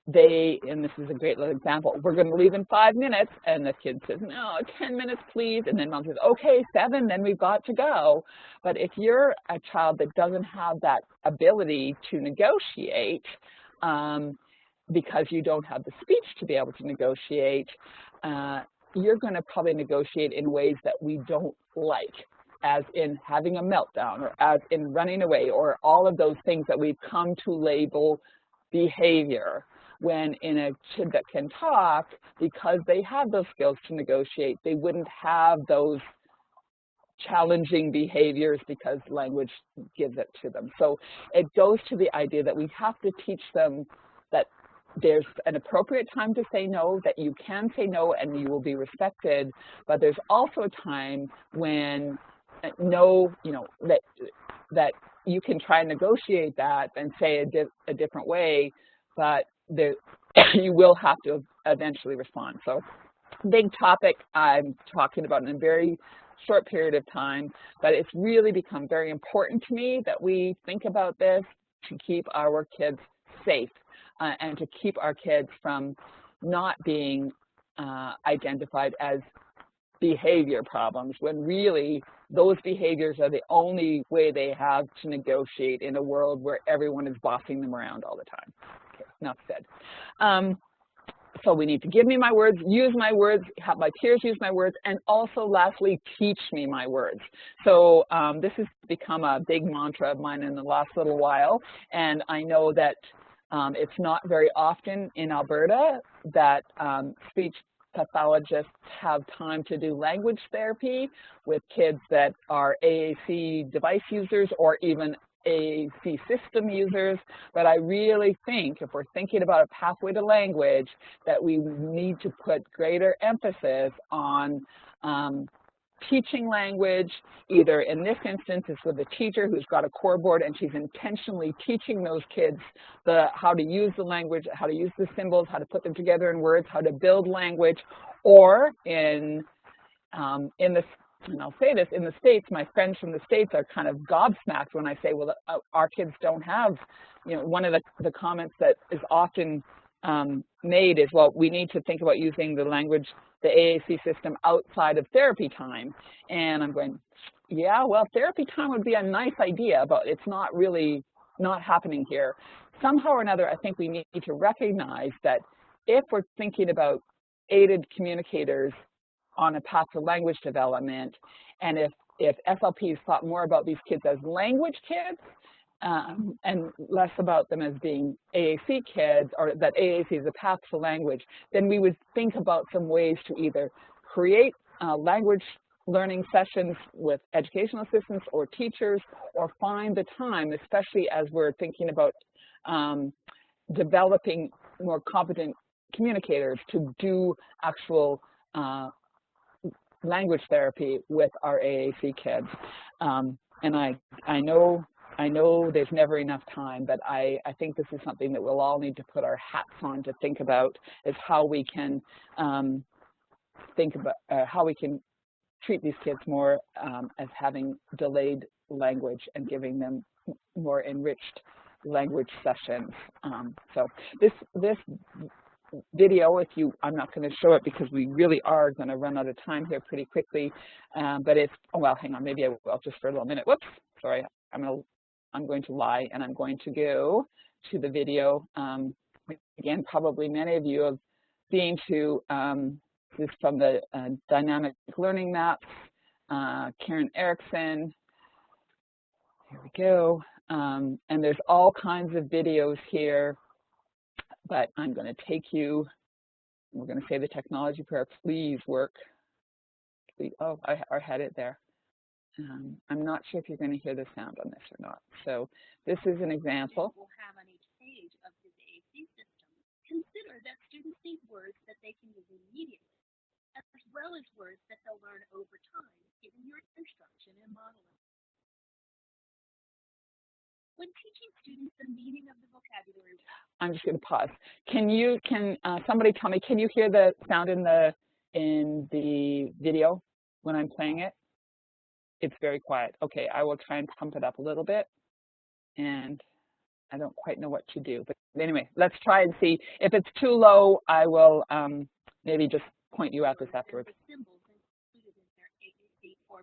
they, and this is a great little example, we're going to leave in five minutes, and the kid says, no, 10 minutes, please, and then mom says, okay, seven, then we've got to go. But if you're a child that doesn't have that ability to negotiate, um, because you don't have the speech to be able to negotiate, uh, you're going to probably negotiate in ways that we don't like, as in having a meltdown, or as in running away, or all of those things that we've come to label behavior when in a kid that can talk, because they have those skills to negotiate, they wouldn't have those challenging behaviors because language gives it to them. So it goes to the idea that we have to teach them that there's an appropriate time to say no, that you can say no and you will be respected, but there's also a time when uh, no, you know, that, that you can try and negotiate that and say a, di a different way, but there, you will have to eventually respond. So big topic I'm talking about in a very short period of time, but it's really become very important to me that we think about this to keep our kids safe uh, and to keep our kids from not being uh, identified as behavior problems when really those behaviors are the only way they have to negotiate in a world where everyone is bossing them around all the time enough said. Um, so we need to give me my words, use my words, have my peers use my words, and also lastly, teach me my words. So um, this has become a big mantra of mine in the last little while, and I know that um, it's not very often in Alberta that um, speech pathologists have time to do language therapy with kids that are AAC device users or even AAC system users, but I really think if we're thinking about a pathway to language, that we need to put greater emphasis on um, teaching language, either in this instance it's with a teacher who's got a core board and she's intentionally teaching those kids the how to use the language, how to use the symbols, how to put them together in words, how to build language, or in um, in the and I'll say this, in the States, my friends from the States are kind of gobsmacked when I say, well, uh, our kids don't have, you know, one of the, the comments that is often um, made is, well, we need to think about using the language, the AAC system outside of therapy time. And I'm going, yeah, well, therapy time would be a nice idea, but it's not really not happening here. Somehow or another, I think we need to recognize that if we're thinking about aided communicators on a path to language development. And if, if SLPs thought more about these kids as language kids um, and less about them as being AAC kids or that AAC is a path to language, then we would think about some ways to either create uh, language learning sessions with educational assistants or teachers or find the time, especially as we're thinking about um, developing more competent communicators to do actual uh, language therapy with our AAC kids. Um, and I, I know I know there's never enough time, but I, I think this is something that we'll all need to put our hats on to think about is how we can um, think about uh, how we can treat these kids more um, as having delayed language and giving them more enriched language sessions. Um, so this, this video, if you, I'm not going to show it because we really are going to run out of time here pretty quickly. Um, but if, oh, well, hang on, maybe I will just for a little minute. Whoops, sorry, I'm going to, I'm going to lie and I'm going to go to the video. Um, again, probably many of you have been to um, this from the uh, dynamic learning maps, uh, Karen Erickson. Here we go. Um, and there's all kinds of videos here but I'm going to take you, we're going to say the technology prayer, please work. Please, oh, I, I had it there. Um, I'm not sure if you're going to hear the sound on this or not. So this is an example. We'll have on each page of his AAC system. Consider that students need words that they can use immediately, as well as words that they'll learn over time, given your instruction and modeling. When teaching students the meaning of the vocabulary. I'm just going to pause. Can you, can uh, somebody tell me, can you hear the sound in the, in the video when I'm playing it? It's very quiet. Okay, I will try and pump it up a little bit. And I don't quite know what to do. But anyway, let's try and see. If it's too low, I will um, maybe just point you at this afterwards.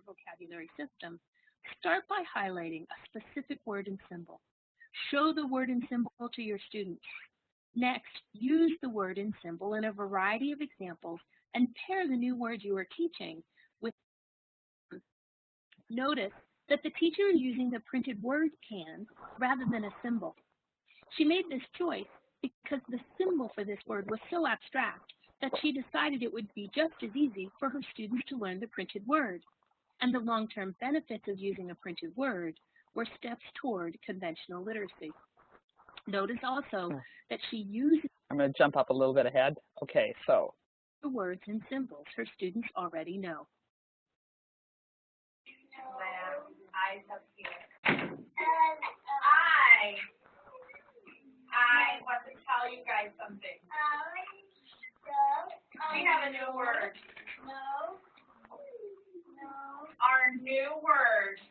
Vocabulary system Start by highlighting a specific word and symbol. Show the word and symbol to your students. Next, use the word and symbol in a variety of examples and pair the new word you are teaching Notice that the teacher is using the printed word can rather than a symbol. She made this choice because the symbol for this word was so abstract that she decided it would be just as easy for her students to learn the printed word and the long-term benefits of using a printed word were steps toward conventional literacy. Notice also hmm. that she uses I'm going to jump up a little bit ahead. Okay, so the words and symbols her students already know. Eyes up here. I, I want to tell you guys something. We have a new word. No. Our new word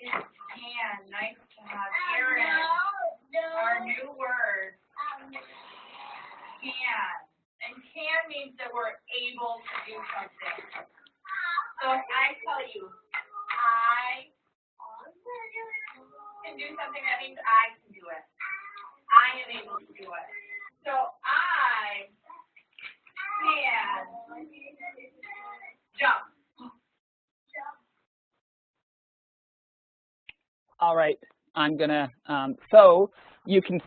is can. Nice to have Erin. Our new word, can. And can means that we're able to do something. So if I tell you, I can do something, that means I can do it. I am able to do it. So I can jump. All right, I'm gonna, um, so you can,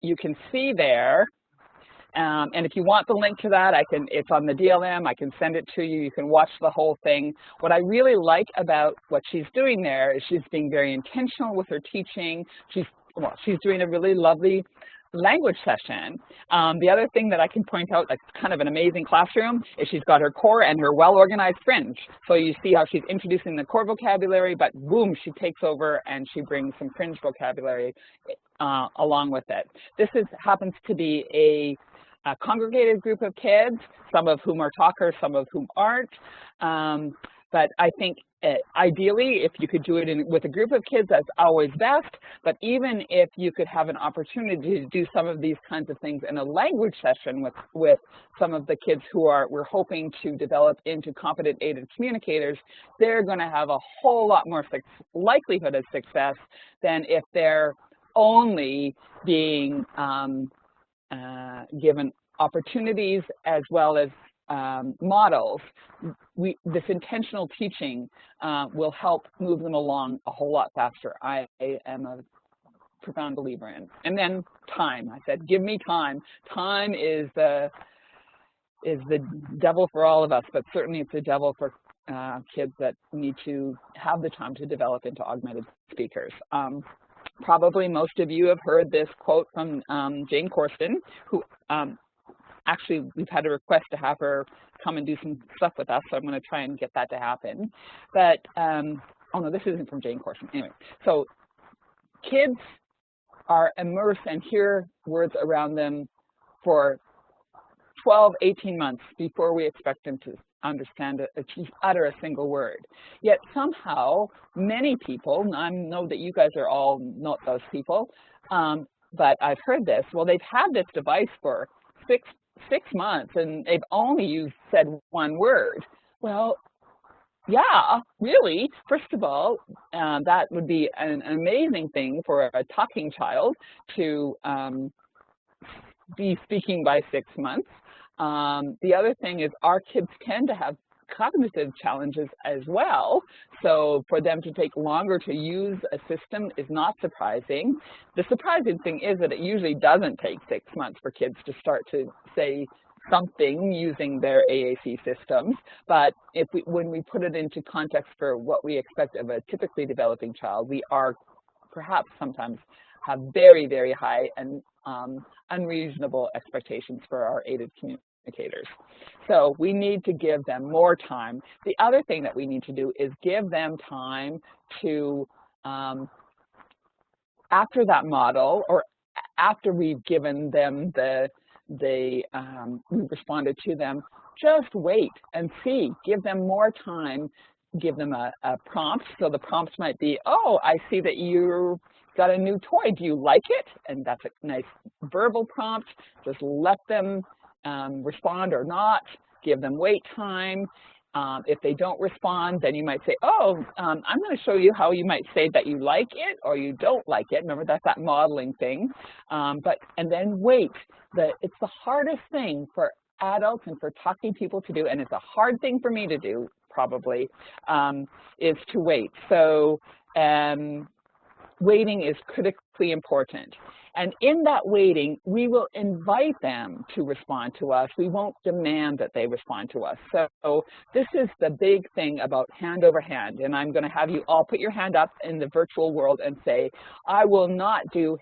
you can see there, um, and if you want the link to that, I can, it's on the DLM, I can send it to you, you can watch the whole thing. What I really like about what she's doing there is she's being very intentional with her teaching. She's, well, she's doing a really lovely language session. Um, the other thing that I can point out that's kind of an amazing classroom is she's got her core and her well-organized fringe. So you see how she's introducing the core vocabulary, but boom, she takes over and she brings some fringe vocabulary uh, along with it. This is, happens to be a, a, congregated group of kids, some of whom are talkers, some of whom aren't. Um, but I think uh, ideally, if you could do it in, with a group of kids, that's always best. But even if you could have an opportunity to do some of these kinds of things in a language session with, with some of the kids who are we're hoping to develop into competent aided communicators, they're going to have a whole lot more likelihood of success than if they're only being um, uh, given opportunities as well as um, models, we, this intentional teaching uh, will help move them along a whole lot faster. I, am a profound believer in. And then time. I said, give me time. Time is the is the devil for all of us, but certainly it's the devil for uh, kids that need to have the time to develop into augmented speakers. Um, probably most of you have heard this quote from um, Jane Korsten, who um, actually we've had a request to have her come and do some stuff with us, so I'm going to try and get that to happen. But, um, oh no, this isn't from Jane Korsten. Anyway, so kids are immersed and hear words around them for 12, 18 months before we expect them to understand, utter a single word. Yet somehow, many people, and I know that you guys are all not those people, um, but I've heard this, well, they've had this device for six, six months and they've only used, said one word. Well, yeah, really. First of all, uh, that would be an amazing thing for a talking child to um, be speaking by six months. Um, the other thing is our kids tend to have cognitive challenges as well. So for them to take longer to use a system is not surprising. The surprising thing is that it usually doesn't take six months for kids to start to say something using their AAC systems. But if we, when we put it into context for what we expect of a typically developing child, we are perhaps sometimes have very, very high and um, unreasonable expectations for our aided So we need to give them more time. The other thing that we need to do is give them time to, um, after that model or after we've given them the, the um, we've responded to them, just wait and see. Give them more time. Give them a, a prompt. So the prompts might be, oh, I see that you got a new toy. Do you like it? And that's a nice verbal prompt. Just let them um, respond or not, give them wait time. Um, if they don't respond, then you might say, oh, um, I'm going to show you how you might say that you like it or you don't like it. Remember, that's that modeling thing. Um, but And then wait. The, it's the hardest thing for adults and for talking people to do, and it's a hard thing for me to do, probably, um, is to wait. So um, waiting is critically important. And in that waiting, we will invite them to respond to us. We won't demand that they respond to us. So this is the big thing about hand over hand. And I'm going to have you all put your hand up in the virtual world and say, I will not do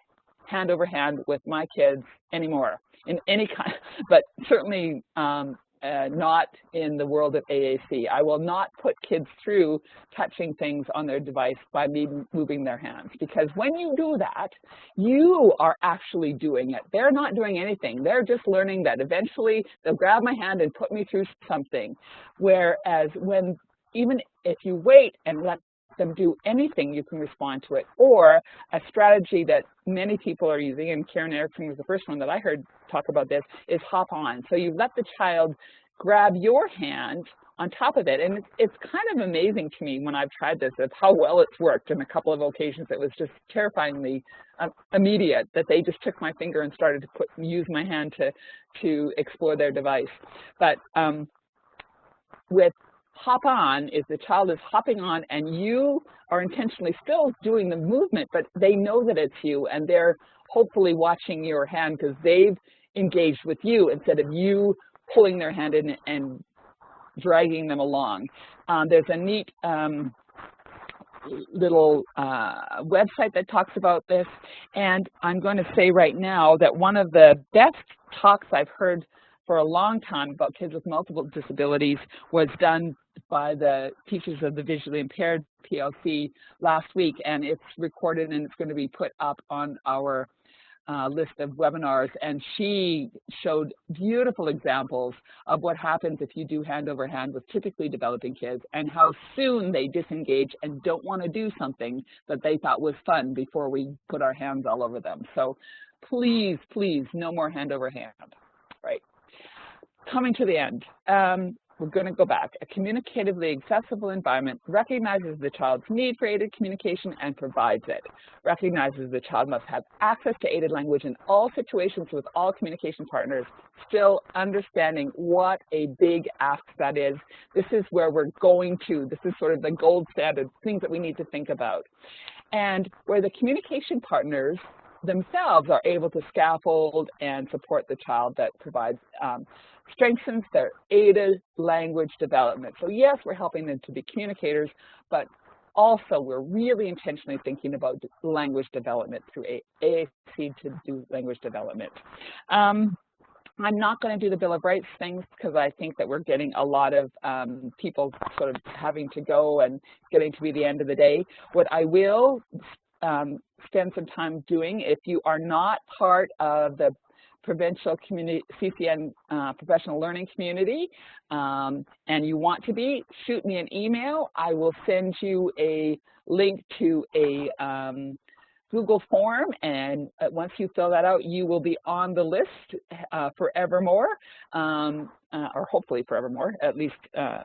hand over hand with my kids anymore in any kind, but certainly um, uh, not in the world of AAC. I will not put kids through touching things on their device by me moving their hands because when you do that, you are actually doing it. They're not doing anything. They're just learning that eventually they'll grab my hand and put me through something. Whereas when even if you wait and let them do anything, you can respond to it. Or a strategy that many people are using, and Karen Erickson was the first one that I heard talk about this, is hop on. So you let the child grab your hand on top of it. And it's, kind of amazing to me when I've tried this of how well it's worked. In a couple of occasions, it was just terrifyingly uh, immediate that they just took my finger and started to put use my hand to to explore their device. But um, with hop on is the child is hopping on and you are intentionally still doing the movement, but they know that it's you and they're hopefully watching your hand because they've engaged with you instead of you pulling their hand in and dragging them along. Um, there's a neat um, little uh, website that talks about this, and I'm going to say right now that one of the best talks I've heard for a long time about kids with multiple disabilities was done by the Teachers of the Visually Impaired PLC last week, and it's recorded and it's going to be put up on our uh, list of webinars, and she showed beautiful examples of what happens if you do hand over hand with typically developing kids and how soon they disengage and don't want to do something that they thought was fun before we put our hands all over them. So please, please, no more hand over hand. Right coming to the end. Um, we're going to go back. A communicatively accessible environment recognizes the child's need for aided communication and provides it. Recognizes the child must have access to aided language in all situations with all communication partners, still understanding what a big ask that is. This is where we're going to. This is sort of the gold standard, things that we need to think about. And where the communication partners themselves are able to scaffold and support the child that provides um, strengthens their aided language development. So yes, we're helping them to be communicators, but also we're really intentionally thinking about language development through AAC to do language development. Um, I'm not going to do the Bill of Rights things because I think that we're getting a lot of um, people sort of having to go and getting to be the end of the day. What I will um, spend some time doing, if you are not part of the provincial community, CCN uh, professional learning community, um, and you want to be, shoot me an email. I will send you a link to a um, Google form, and uh, once you fill that out, you will be on the list uh, forevermore, um, uh, or hopefully forevermore, at least uh,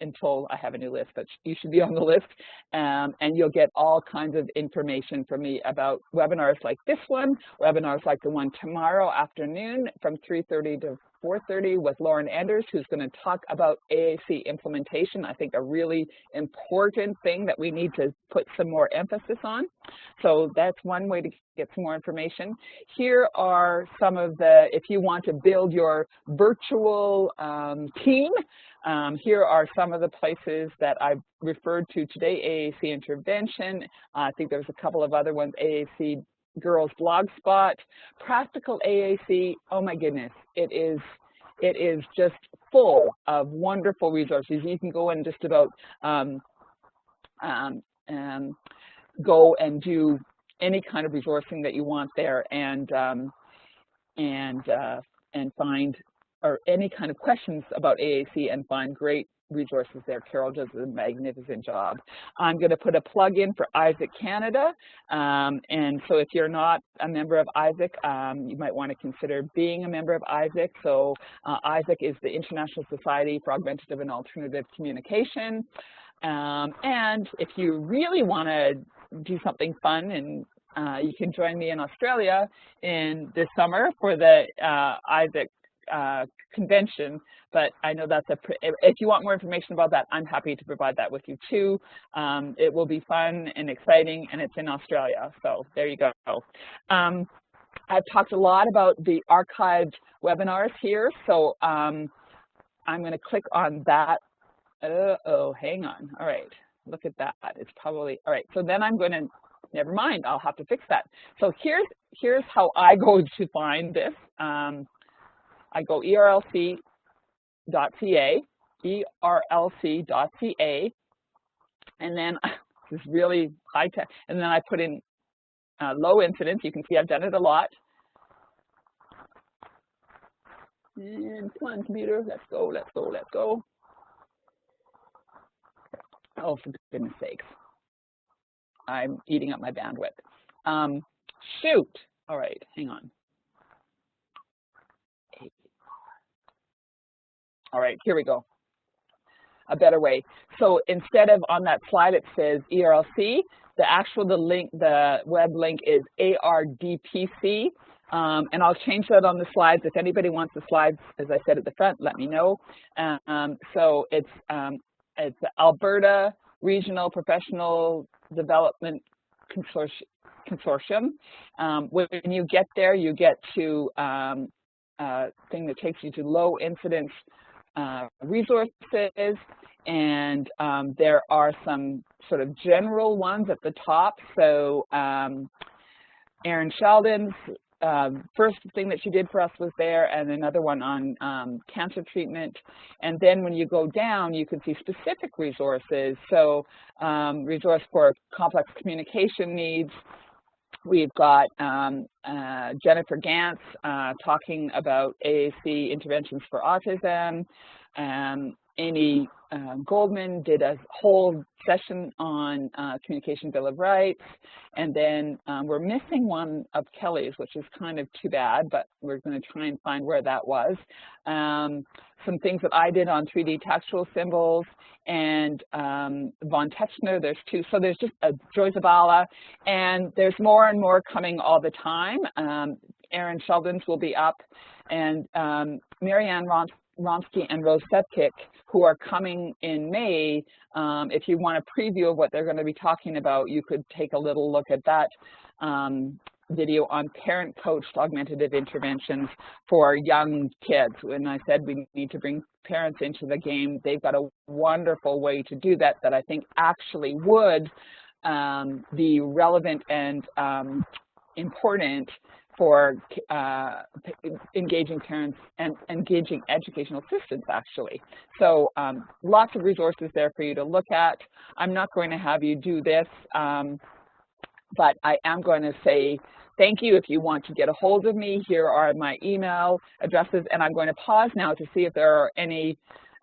until I have a new list, but you should be on the list, um, and you'll get all kinds of information from me about webinars like this one, webinars like the one tomorrow afternoon from 3.30 to 4.30 with Lauren Enders, who's going to talk about AAC implementation. I think a really important thing that we need to put some more emphasis on. So that's one way to get some more information. Here are some of the, if you want to build your virtual um, team, um, here are some of the places that I've referred to today, AAC Intervention. Uh, I think there's a couple of other ones, AAC Girls Blogspot, Practical AAC, oh my goodness, it is it is just full of wonderful resources. You can go and just about um, um, um, go and do any kind of resourcing that you want there and um, and uh, and find or any kind of questions about AAC and find great resources there. Carol does a magnificent job. I'm going to put a plug in for ISAAC Canada. Um, and so if you're not a member of ISAAC, um, you might want to consider being a member of ISAAC. So uh, ISAAC is the International Society for Augmentative and Alternative Communication. Um, and if you really want to do something fun and uh, you can join me in Australia in this summer for the uh, ISAAC uh, convention, but I know that's a, if you want more information about that, I'm happy to provide that with you too. Um, it will be fun and exciting, and it's in Australia, so there you go. Um, I've talked a lot about the archived webinars here, so um, I'm going to click on that. Uh oh, hang on. All right, look at that. It's probably, all right, so then I'm going to, never mind, I'll have to fix that. So here's, here's how I go to find this. Um, I go erlc.ca, erlc.ca, and then this is really high tech, and then I put in uh, low incidence. You can see I've done it a lot. And come on, computer, let's go, let's go, let's go. Oh, for goodness sakes. I'm eating up my bandwidth. Um, shoot. All right, hang on. All right, here we go. A better way. So instead of on that slide it says ERLC, the actual the link, the web link is ARDPC. Um, and I'll change that on the slides. If anybody wants the slides, as I said at the front, let me know. Um, so it's um, it's Alberta Regional Professional Development Consortium. Consortium. Um, when you get there, you get to um, a thing that takes you to low incidence uh, resources, and um, there are some sort of general ones at the top. So um, Erin Sheldon's um, first thing that she did for us was there, and another one on um, cancer treatment. And then when you go down, you can see specific resources. So um, resource for complex communication needs, We've got um, uh, Jennifer Ganz uh, talking about AAC interventions for autism. Um, Amy uh, Goldman did a whole session on uh, Communication Bill of Rights. And then um, we're missing one of Kelly's, which is kind of too bad, but we're going to try and find where that was. Um, some things that I did on 3D textual symbols and um, Von Tetzchner, there's two. So there's just a Joy Zabala, and there's more and more coming all the time. Um, Erin Sheldon's will be up, and um, Marianne Ron Romski and Rose Sevcik, who are coming in May. Um, if you want a preview of what they're going to be talking about, you could take a little look at that um, video on parent-coached augmentative interventions for young kids. When I said we need to bring parents into the game, they've got a wonderful way to do that that I think actually would um, be relevant and um, important for uh, engaging parents and engaging educational assistants, actually. So um, lots of resources there for you to look at. I'm not going to have you do this, um, but I am going to say thank you. If you want to get a hold of me, here are my email addresses, and I'm going to pause now to see if there are any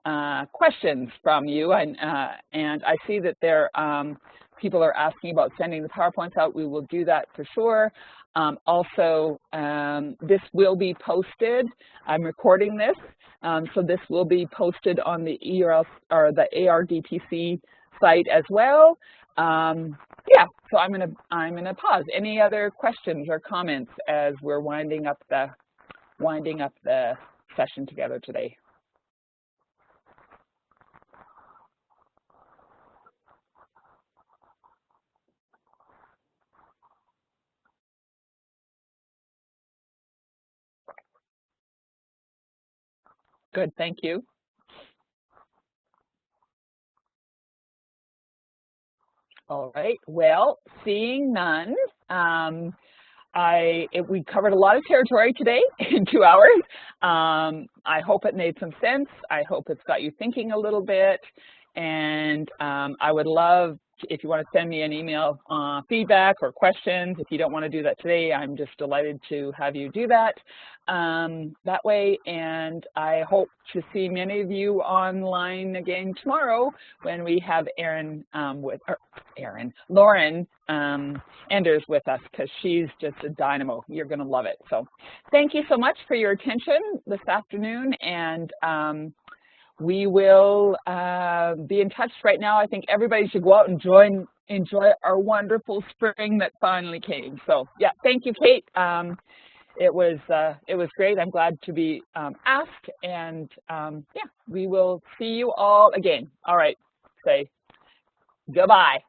uh, questions from you. And, uh, and I see that there um, people are asking about sending the PowerPoints out. We will do that for sure. Um, also, um, this will be posted. I'm recording this, um, so this will be posted on the ERL or the ARDTC site as well. Um, yeah, so I'm gonna I'm gonna pause. Any other questions or comments as we're winding up the winding up the session together today? Good, thank you. All right, well, seeing none, um, I, it, we covered a lot of territory today in two hours. Um, I hope it made some sense. I hope it's got you thinking a little bit. And um, I would love if you want to send me an email uh, feedback or questions, if you don't want to do that today, I'm just delighted to have you do that um, that way. And I hope to see many of you online again tomorrow when we have Erin um, with, Erin, Lauren um, Enders with us because she's just a dynamo. You're going to love it. So thank you so much for your attention this afternoon. And um, we will uh, be in touch right now. I think everybody should go out and join, enjoy our wonderful spring that finally came. So yeah, thank you, Kate. Um, it was uh, it was great. I'm glad to be um, asked, and um, yeah, we will see you all again. All right, say goodbye.